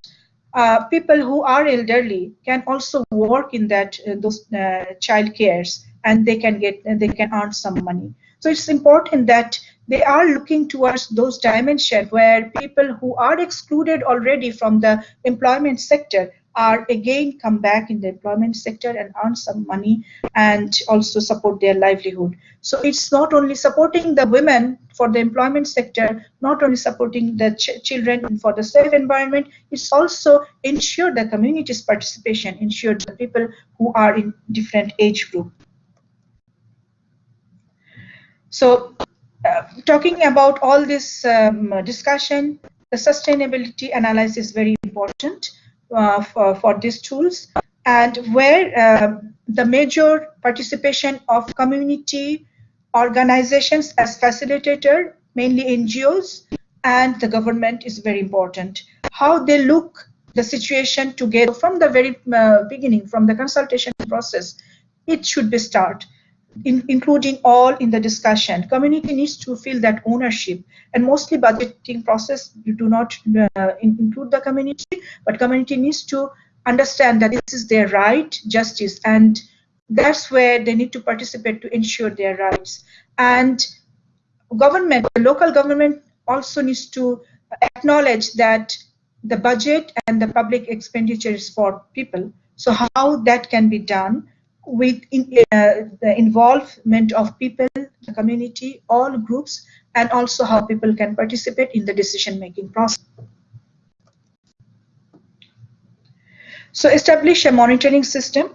uh, people who are elderly can also work in that uh, those uh, child cares and they can get they can earn some money. So it's important that they are looking towards those dimensions where people who are excluded already from the employment sector are again come back in the employment sector and earn some money and also support their livelihood. So it's not only supporting the women for the employment sector, not only supporting the ch children for the safe environment, it's also ensure the community's participation, ensure the people who are in different age group. So talking about all this um, discussion, the sustainability analysis is very important uh, for, for these tools and where uh, the major participation of community organizations as facilitator, mainly NGOs, and the government is very important. How they look the situation together from the very uh, beginning, from the consultation process, it should be start, in, including all in the discussion. Community needs to feel that ownership, and mostly budgeting process you do not uh, include the community, but community needs to understand that this is their right, justice, and that's where they need to participate to ensure their rights. And government, the local government also needs to acknowledge that the budget and the public expenditure is for people. So how that can be done with in, uh, the involvement of people, the community, all groups, and also how people can participate in the decision-making process. So establish a monitoring system.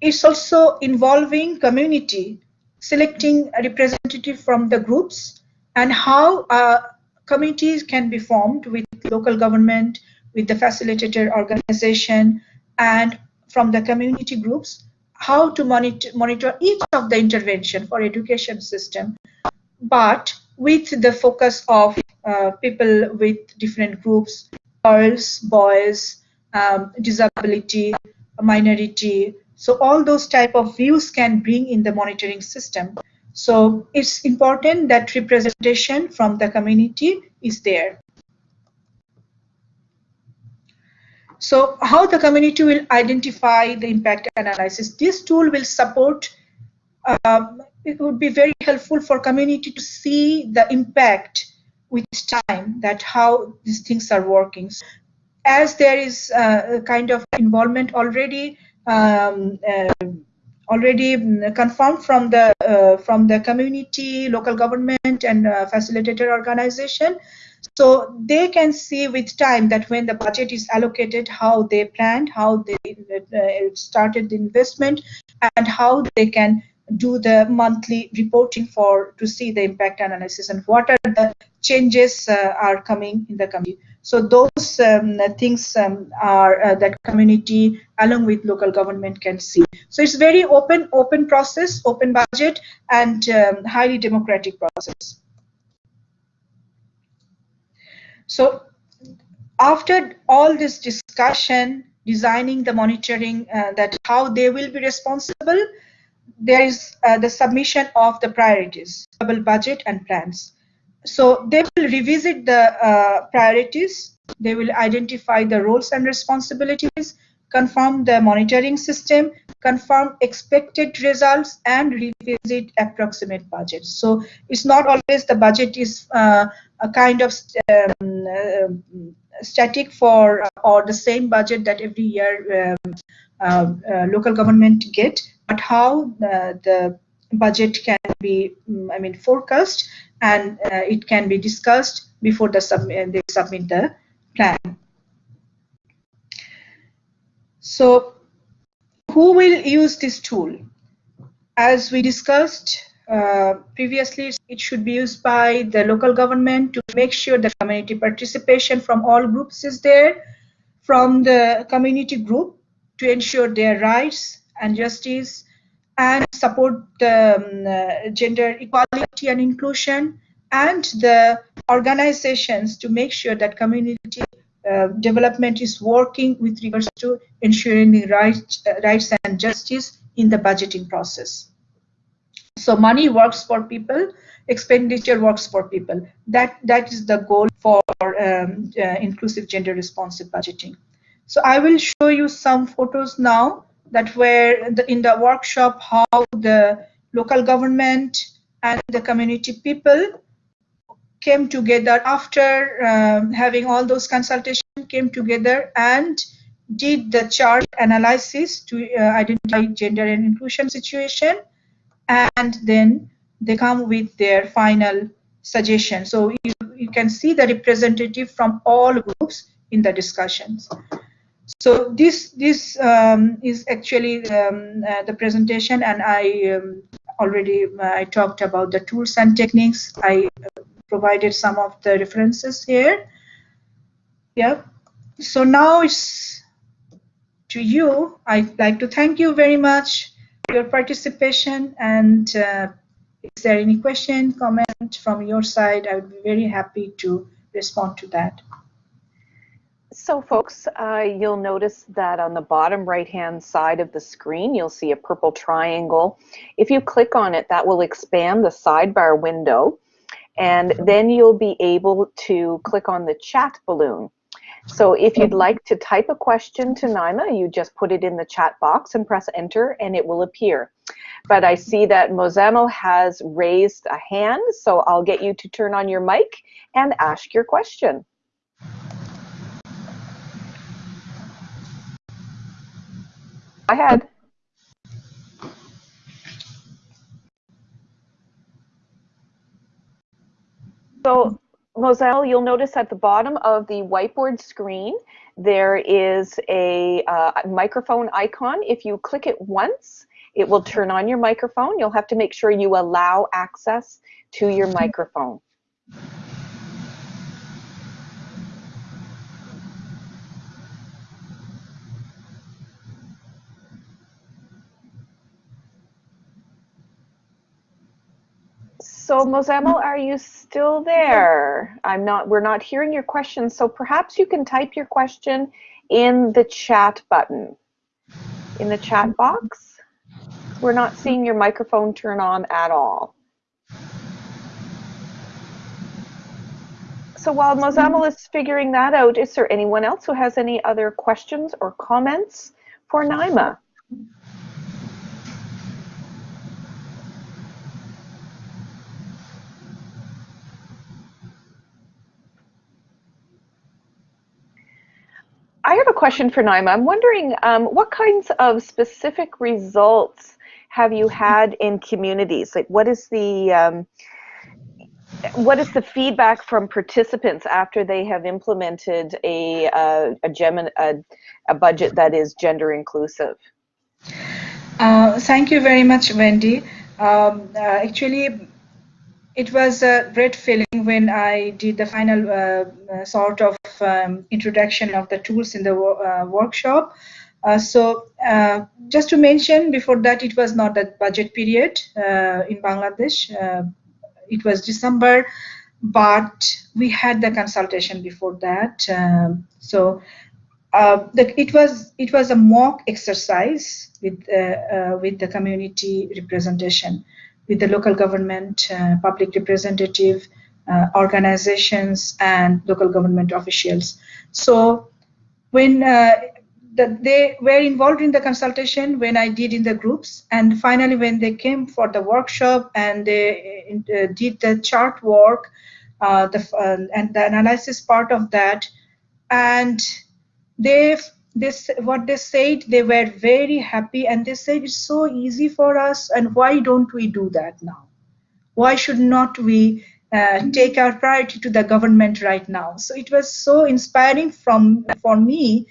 It's also involving community, selecting a representative from the groups, and how uh, committees can be formed with local government, with the facilitator organization, and from the community groups, how to monitor, monitor each of the intervention for education system, but with the focus of uh, people with different groups, girls, boys, um, disability, minority. So all those type of views can bring in the monitoring system. So it's important that representation from the community is there. So how the community will identify the impact analysis. This tool will support, um, it would be very helpful for community to see the impact with time that how these things are working. As there is uh, a kind of involvement already um, uh, already mm, confirmed from the uh, from the community, local government, and uh, facilitator organization. So they can see with time that when the budget is allocated, how they planned, how they uh, started the investment, and how they can do the monthly reporting for to see the impact analysis and what are the changes uh, are coming in the community. So those um, things um, are uh, that community along with local government can see. So it's very open, open process, open budget, and um, highly democratic process. So after all this discussion, designing the monitoring, uh, that how they will be responsible, there is uh, the submission of the priorities, budget and plans. So they will revisit the uh, priorities, they will identify the roles and responsibilities, confirm the monitoring system, confirm expected results, and revisit approximate budgets. So it's not always the budget is uh, a kind of um, uh, static for or the same budget that every year um, uh, uh, local government get, but how the budget can be, mm, I mean, forecast and uh, it can be discussed before the sub they submit the plan. So who will use this tool? As we discussed uh, previously, it should be used by the local government to make sure the community participation from all groups is there, from the community group to ensure their rights and justice and support the um, uh, gender equality and inclusion and the organizations to make sure that community uh, development is working with regards to ensuring the uh, rights and justice in the budgeting process. So money works for people, expenditure works for people. That that is the goal for um, uh, inclusive gender responsive budgeting. So I will show you some photos now that were the, in the workshop how the local government and the community people came together after um, having all those consultations came together and did the chart analysis to uh, identify gender and inclusion situation. And then they come with their final suggestion. So you, you can see the representative from all groups in the discussions so this this um, is actually um, uh, the presentation, and I um, already uh, I talked about the tools and techniques. I uh, provided some of the references here. Yep. So now it's to you. I'd like to thank you very much for your participation. And uh, is there any question, comment from your side? I would be very happy to respond to that. So folks, uh, you'll notice that on the bottom right hand side of the screen, you'll see a purple triangle. If you click on it, that will expand the sidebar window and then you'll be able to click on the chat balloon. So if you'd like to type a question to Naima, you just put it in the chat box and press enter and it will appear. But I see that Mozamel has raised a hand, so I'll get you to turn on your mic and ask your question. Ahead. So Moselle, you'll notice at the bottom of the whiteboard screen, there is a uh, microphone icon. If you click it once, it will turn on your microphone. You'll have to make sure you allow access to your microphone. So Mozamel, are you still there? I'm not, we're not hearing your question, so perhaps you can type your question in the chat button, in the chat box. We're not seeing your microphone turn on at all. So while Mozamel is figuring that out, is there anyone else who has any other questions or comments for Naima? I have a question for Naima. I'm wondering um, what kinds of specific results have you had in communities? Like, what is the um, what is the feedback from participants after they have implemented a uh, a, gem, a, a budget that is gender inclusive? Uh, thank you very much, Wendy. Um, uh, actually, it was a great feeling when I did the final uh, uh, sort of um, introduction of the tools in the uh, workshop. Uh, so uh, just to mention before that it was not a budget period uh, in Bangladesh. it was December, but we had the consultation before that. Um, so the, it was it was a mock exercise with with the community representation with the local government, uh, public representative, uh, organizations, and local government officials. So when uh, the, they were involved in the consultation when I did in the groups, and finally when they came for the workshop and they uh, did the chart work, uh, the, uh, and the analysis part of that, and they this what they said they were very happy and they said it's so easy for us and why don't we do that now why should not we uh, take our priority to the government right now. So it was so inspiring from for me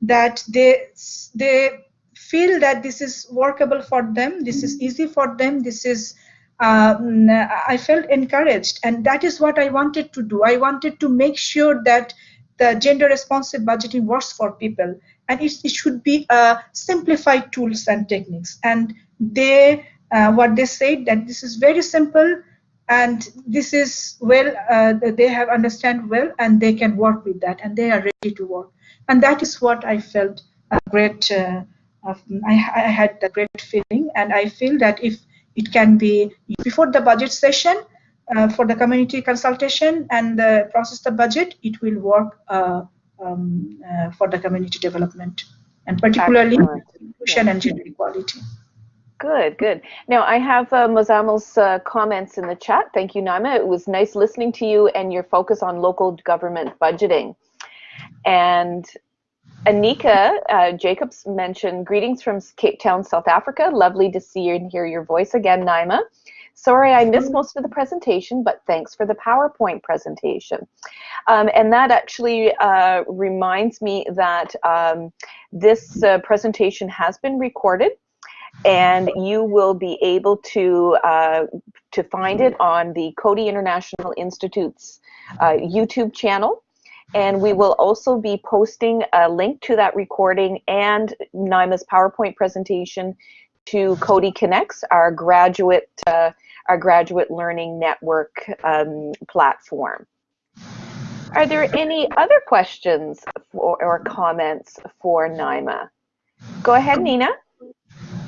that they they feel that this is workable for them this is easy for them this is um, i felt encouraged. And that is what i wanted to do. I wanted to make sure that the gender responsive budgeting works for people. And it, it should be uh, simplified tools and techniques. And they uh, what they said that this is very simple and this is well uh, they have understand well and they can work with that and they are ready to work. And that is what i felt a great uh, I, I had a great feeling. And i feel that if it can be before the budget session uh, for the community consultation and the process the budget, it will work uh, um, uh, for the community development and particularly inclusion and gender equality. Good, good. Now I have uh, Mozamel's uh, comments in the chat. Thank you, Naima. It was nice listening to you and your focus on local government budgeting. And Anika uh, Jacobs mentioned greetings from Cape Town, South Africa. Lovely to see you and hear your voice again, Naima. Sorry, I missed most of the presentation, but thanks for the PowerPoint presentation. Um, and that actually uh, reminds me that um, this uh, presentation has been recorded and you will be able to uh, to find it on the Coady International Institute's uh, YouTube channel And we will also be posting a link to that recording and Naima's PowerPoint presentation to Coady Connects, our graduate, uh, our graduate learning network um, platform. Are there any other questions for, or comments for NYMA? Go ahead, Nina.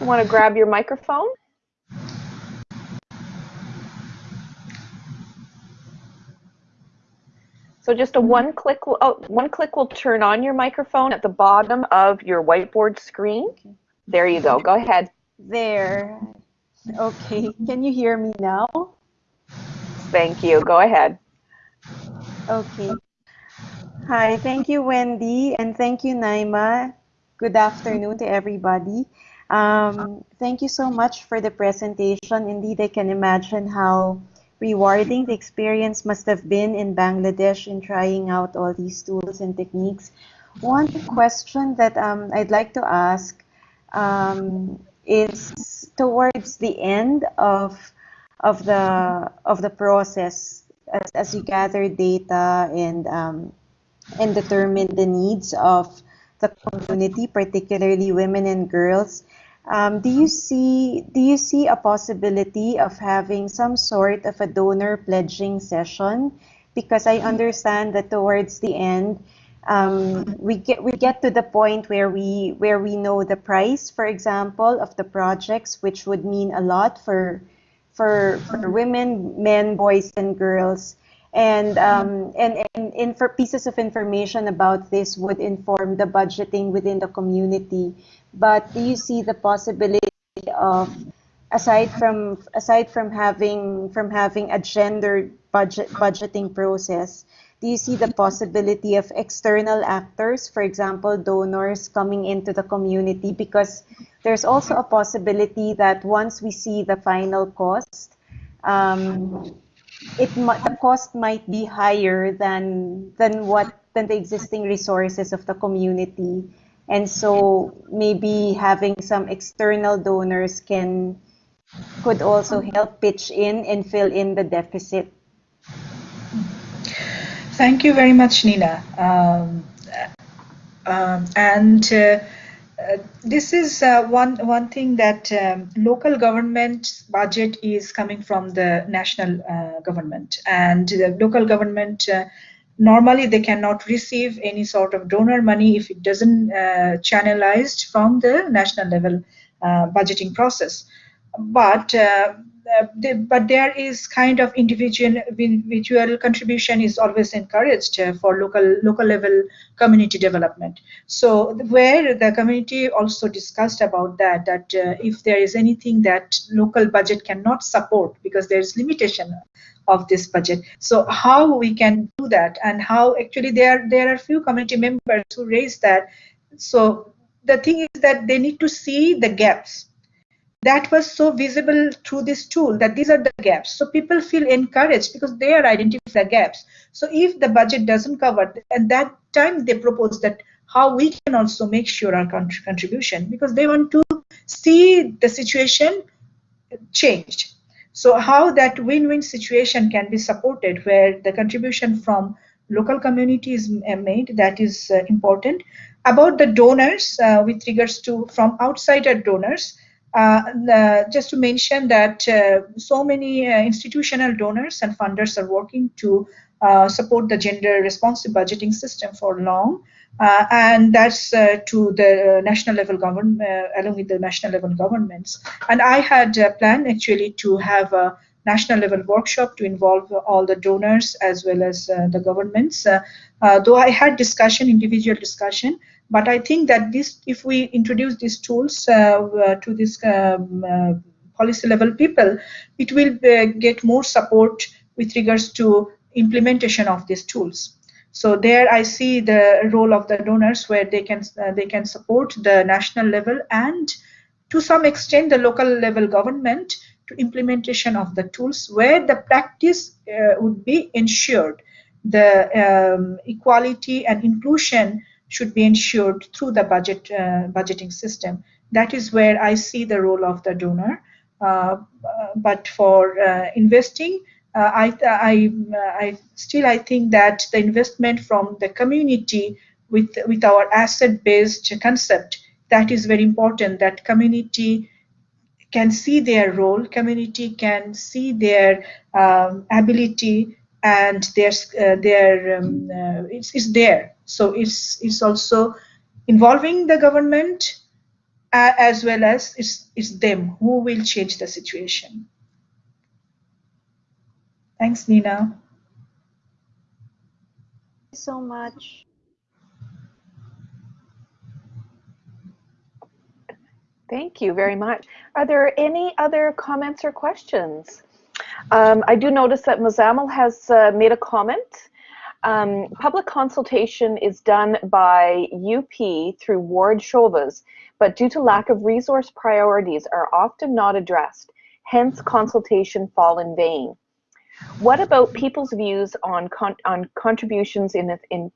You want to grab your microphone? So just a one click, oh, one click will turn on your microphone at the bottom of your whiteboard screen. There you go. Go ahead. There. Okay. Can you hear me now? Thank you. Go ahead. Okay. Hi. Thank you, Wendy, and thank you, Naima. Good afternoon to everybody. Um, thank you so much for the presentation. Indeed, I can imagine how rewarding the experience must have been in Bangladesh in trying out all these tools and techniques. One question that um, I'd like to ask um, is towards the end of of the of the process as, as you gather data and um, and determine the needs of the community, particularly women and girls. Um, do you see do you see a possibility of having some sort of a donor pledging session? Because I understand that towards the end, um, we get we get to the point where we where we know the price, for example, of the projects, which would mean a lot for for for women, men, boys, and girls. And, um, and, and, for pieces of information about this would inform the budgeting within the community. But do you see the possibility of aside from aside from having from having a gendered budget budgeting process do you see the possibility of external actors for example donors coming into the community? Because there's also a possibility that once we see the final cost um, it might the cost might be higher than than what than the existing resources of the community and so maybe having some external donors can could also help pitch in and fill in the deficit. Thank you very much, Nina. Um, um, and uh, uh, this is uh, one one thing that um, local government budget is coming from the national uh, government, and the local government uh, normally they cannot receive any sort of donor money if it doesn't uh, channelized from the national level budgeting process. But but there is kind of individual individual contribution is always encouraged uh, for local local level community development. So where the community also discussed about that that uh, if there is anything that local budget cannot support because there is limitation of this budget. So how we can do that and how actually there there are few community members who raise that. So the thing is that they need to see the gaps that was so visible through this tool that these are the gaps. So people feel encouraged because they are identifying the gaps. So if the budget doesn't cover at that time they propose that how we can also make sure our contribution because they want to see the situation changed. So how that win-win situation can be supported where the contribution from local communities made, that is uh, important. About the donors, uh, with regards to from outsider donors, uh, uh just to mention that uh, so many uh, institutional donors and funders are working to support the gender responsive budgeting system for long. Uh, and that's uh, to the national level government, uh, along with the national level governments. And I had planned actually to have a national level workshop to involve all the donors as well as the governments. though I had discussion, individual discussion, but I think that this, if we introduce these tools to this um, policy level people, it will get more support with regards to implementation of these tools. So there I see the role of the donors where they can uh, they can support the national level and to some extent the local level government to implementation of the tools where the practice uh, would be ensured. The um, equality and inclusion should be ensured through the budget uh, budgeting system. That is where I see the role of the donor. Uh, but for uh, investing, uh, I, I, I still I think that the investment from the community with with our asset-based concept that is very important. That community can see their role, community can see their um, ability and their uh, their um, uh, it's, it's there. So it's it's also involving the government uh, as well as it's it's them who will change the situation. Thanks, Nina. Thank you so much. Thank you very much. Are there any other comments or questions? Um, I do notice that Muzammil has uh, made a comment. Um, public consultation is done by UP through Ward Shobas, but due to lack of resource priorities are often not addressed. Hence, consultation fall in vain. What about people's views on con on contributions in in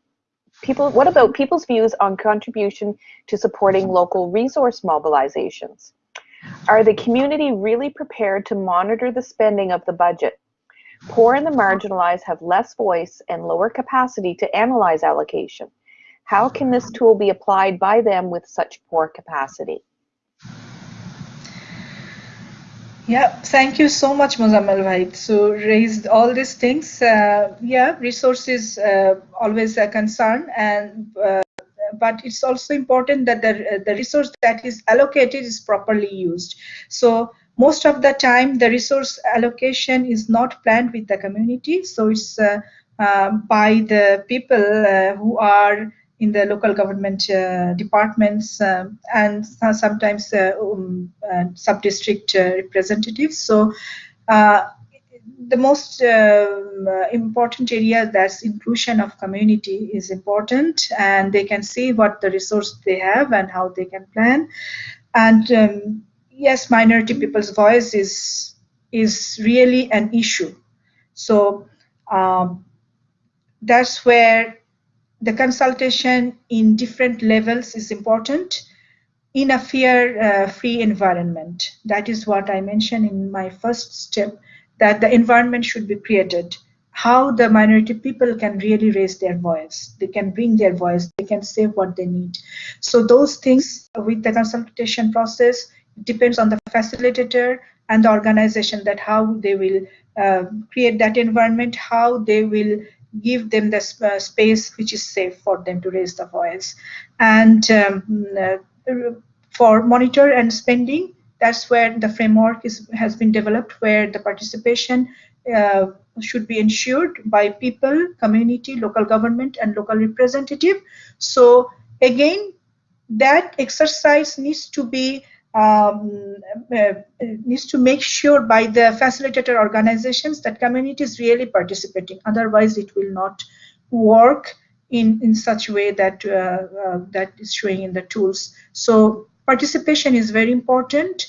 people? What about people's views on contribution to supporting local resource mobilizations? Are the community really prepared to monitor the spending of the budget? Poor and the marginalized have less voice and lower capacity to analyze allocation. How can this tool be applied by them with such poor capacity? Yeah, thank you so much, Muzammil Wahid. So raised all these things. Uh, yeah, resources uh, always a concern, and uh, but it's also important that the the resource that is allocated is properly used. So most of the time, the resource allocation is not planned with the community. So it's uh, uh, by the people uh, who are in the local government uh, departments um, and sometimes uh, um, uh, sub-district representatives. So the most um, important area that's inclusion of community is important and they can see what the resource they have and how they can plan and um, yes minority people's voice is is really an issue so um, that's where the consultation in different levels is important in a fear-free uh, environment. That is what I mentioned in my first step, that the environment should be created. How the minority people can really raise their voice. They can bring their voice. They can say what they need. So those things with the consultation process depends on the facilitator and the organization that how they will uh, create that environment, how they will give them the uh, space which is safe for them to raise the voice. And um, uh, for monitor and spending, that's where the framework is, has been developed, where the participation uh, should be ensured by people, community, local government, and local representative. So again, that exercise needs to be um, uh, needs to make sure by the facilitator organizations that community is really participating. Otherwise, it will not work in in such way that uh, uh, that is showing in the tools. So participation is very important.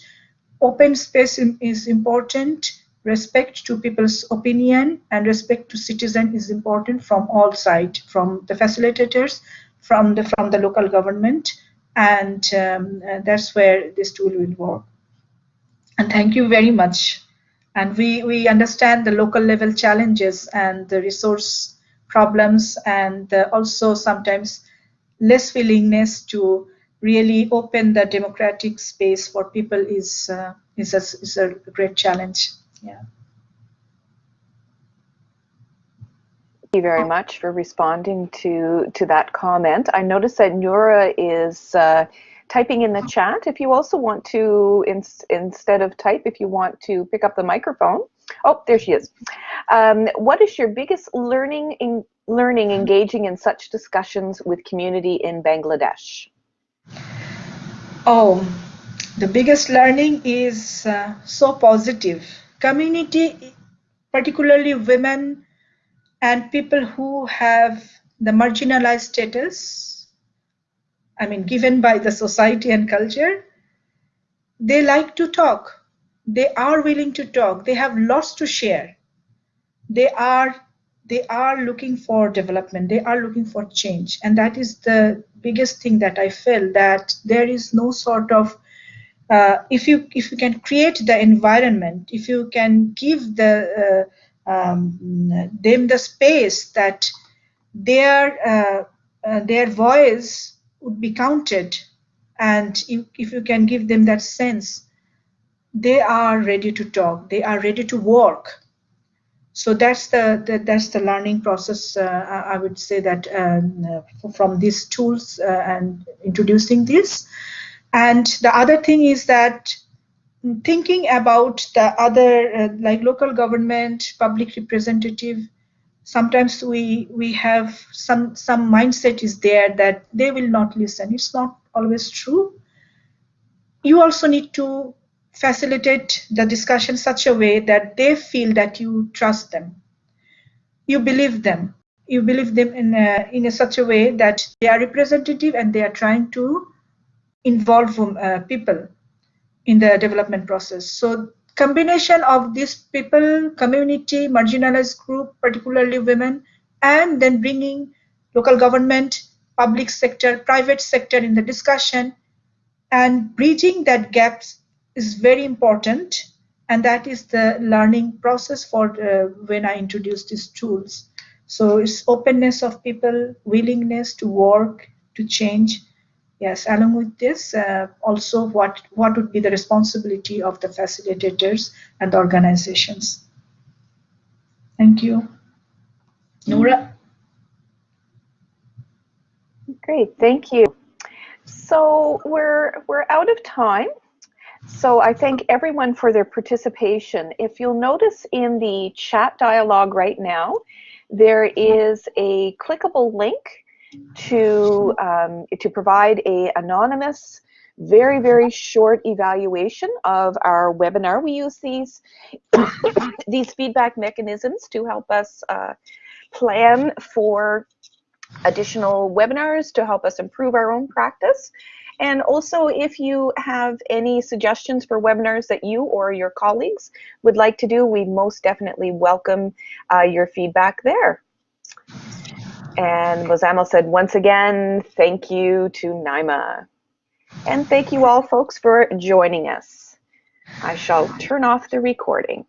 Open space is important. Respect to people's opinion and respect to citizen is important from all sides, from the facilitators, from the from the local government and um, uh, that's where this tool will work. And thank you very much. And we, we understand the local level challenges and the resource problems and uh, also sometimes less willingness to really open the democratic space for people is, uh, is, a, is a great challenge. Yeah. Thank you very much for responding to to that comment. I notice that Nura is uh, typing in the chat. If you also want to, in, instead of type, if you want to pick up the microphone. Oh, there she is. Um, what is your biggest learning in learning engaging in such discussions with community in Bangladesh? Oh, the biggest learning is uh, so positive. Community, particularly women and people who have the marginalized status, I mean, given by the society and culture, they like to talk. They are willing to talk. They have lots to share. They are they are looking for development. They are looking for change, and that is the biggest thing that I feel that there is no sort of uh, if you if you can create the environment, if you can give the uh, um, them the space that their uh, uh, their voice would be counted. And if, if you can give them that sense they are ready to talk. They are ready to work. So that's the, the that's the learning process uh, i would say that um, from these tools uh, and introducing this. And the other thing is that thinking about the other uh, like local government public representative sometimes we we have some some mindset is there that they will not listen. It's not always true. You also need to facilitate the discussion such a way that they feel that you trust them. You believe them. You believe them in a, in a such a way that they are representative and they are trying to involve uh, people in the development process. So combination of these people community marginalized group particularly women and then bringing local government public sector private sector in the discussion and bridging that gaps is very important and that is the learning process for uh, when i introduce these tools. So it's openness of people willingness to work to change yes along with this uh, also what what would be the responsibility of the facilitators and the organizations? Thank you. Nora great thank you. So we're we're out of time. So I thank everyone for their participation. If you'll notice in the chat dialogue right now, there is a clickable link to, um, to provide a anonymous, very, very short evaluation of our webinar. We use these, these feedback mechanisms to help us uh, plan for additional webinars to help us improve our own practice. And also, if you have any suggestions for webinars that you or your colleagues would like to do, we most definitely welcome uh, your feedback there. And Lozamo said, once again, thank you to Naima. And thank you all folks for joining us. I shall turn off the recording.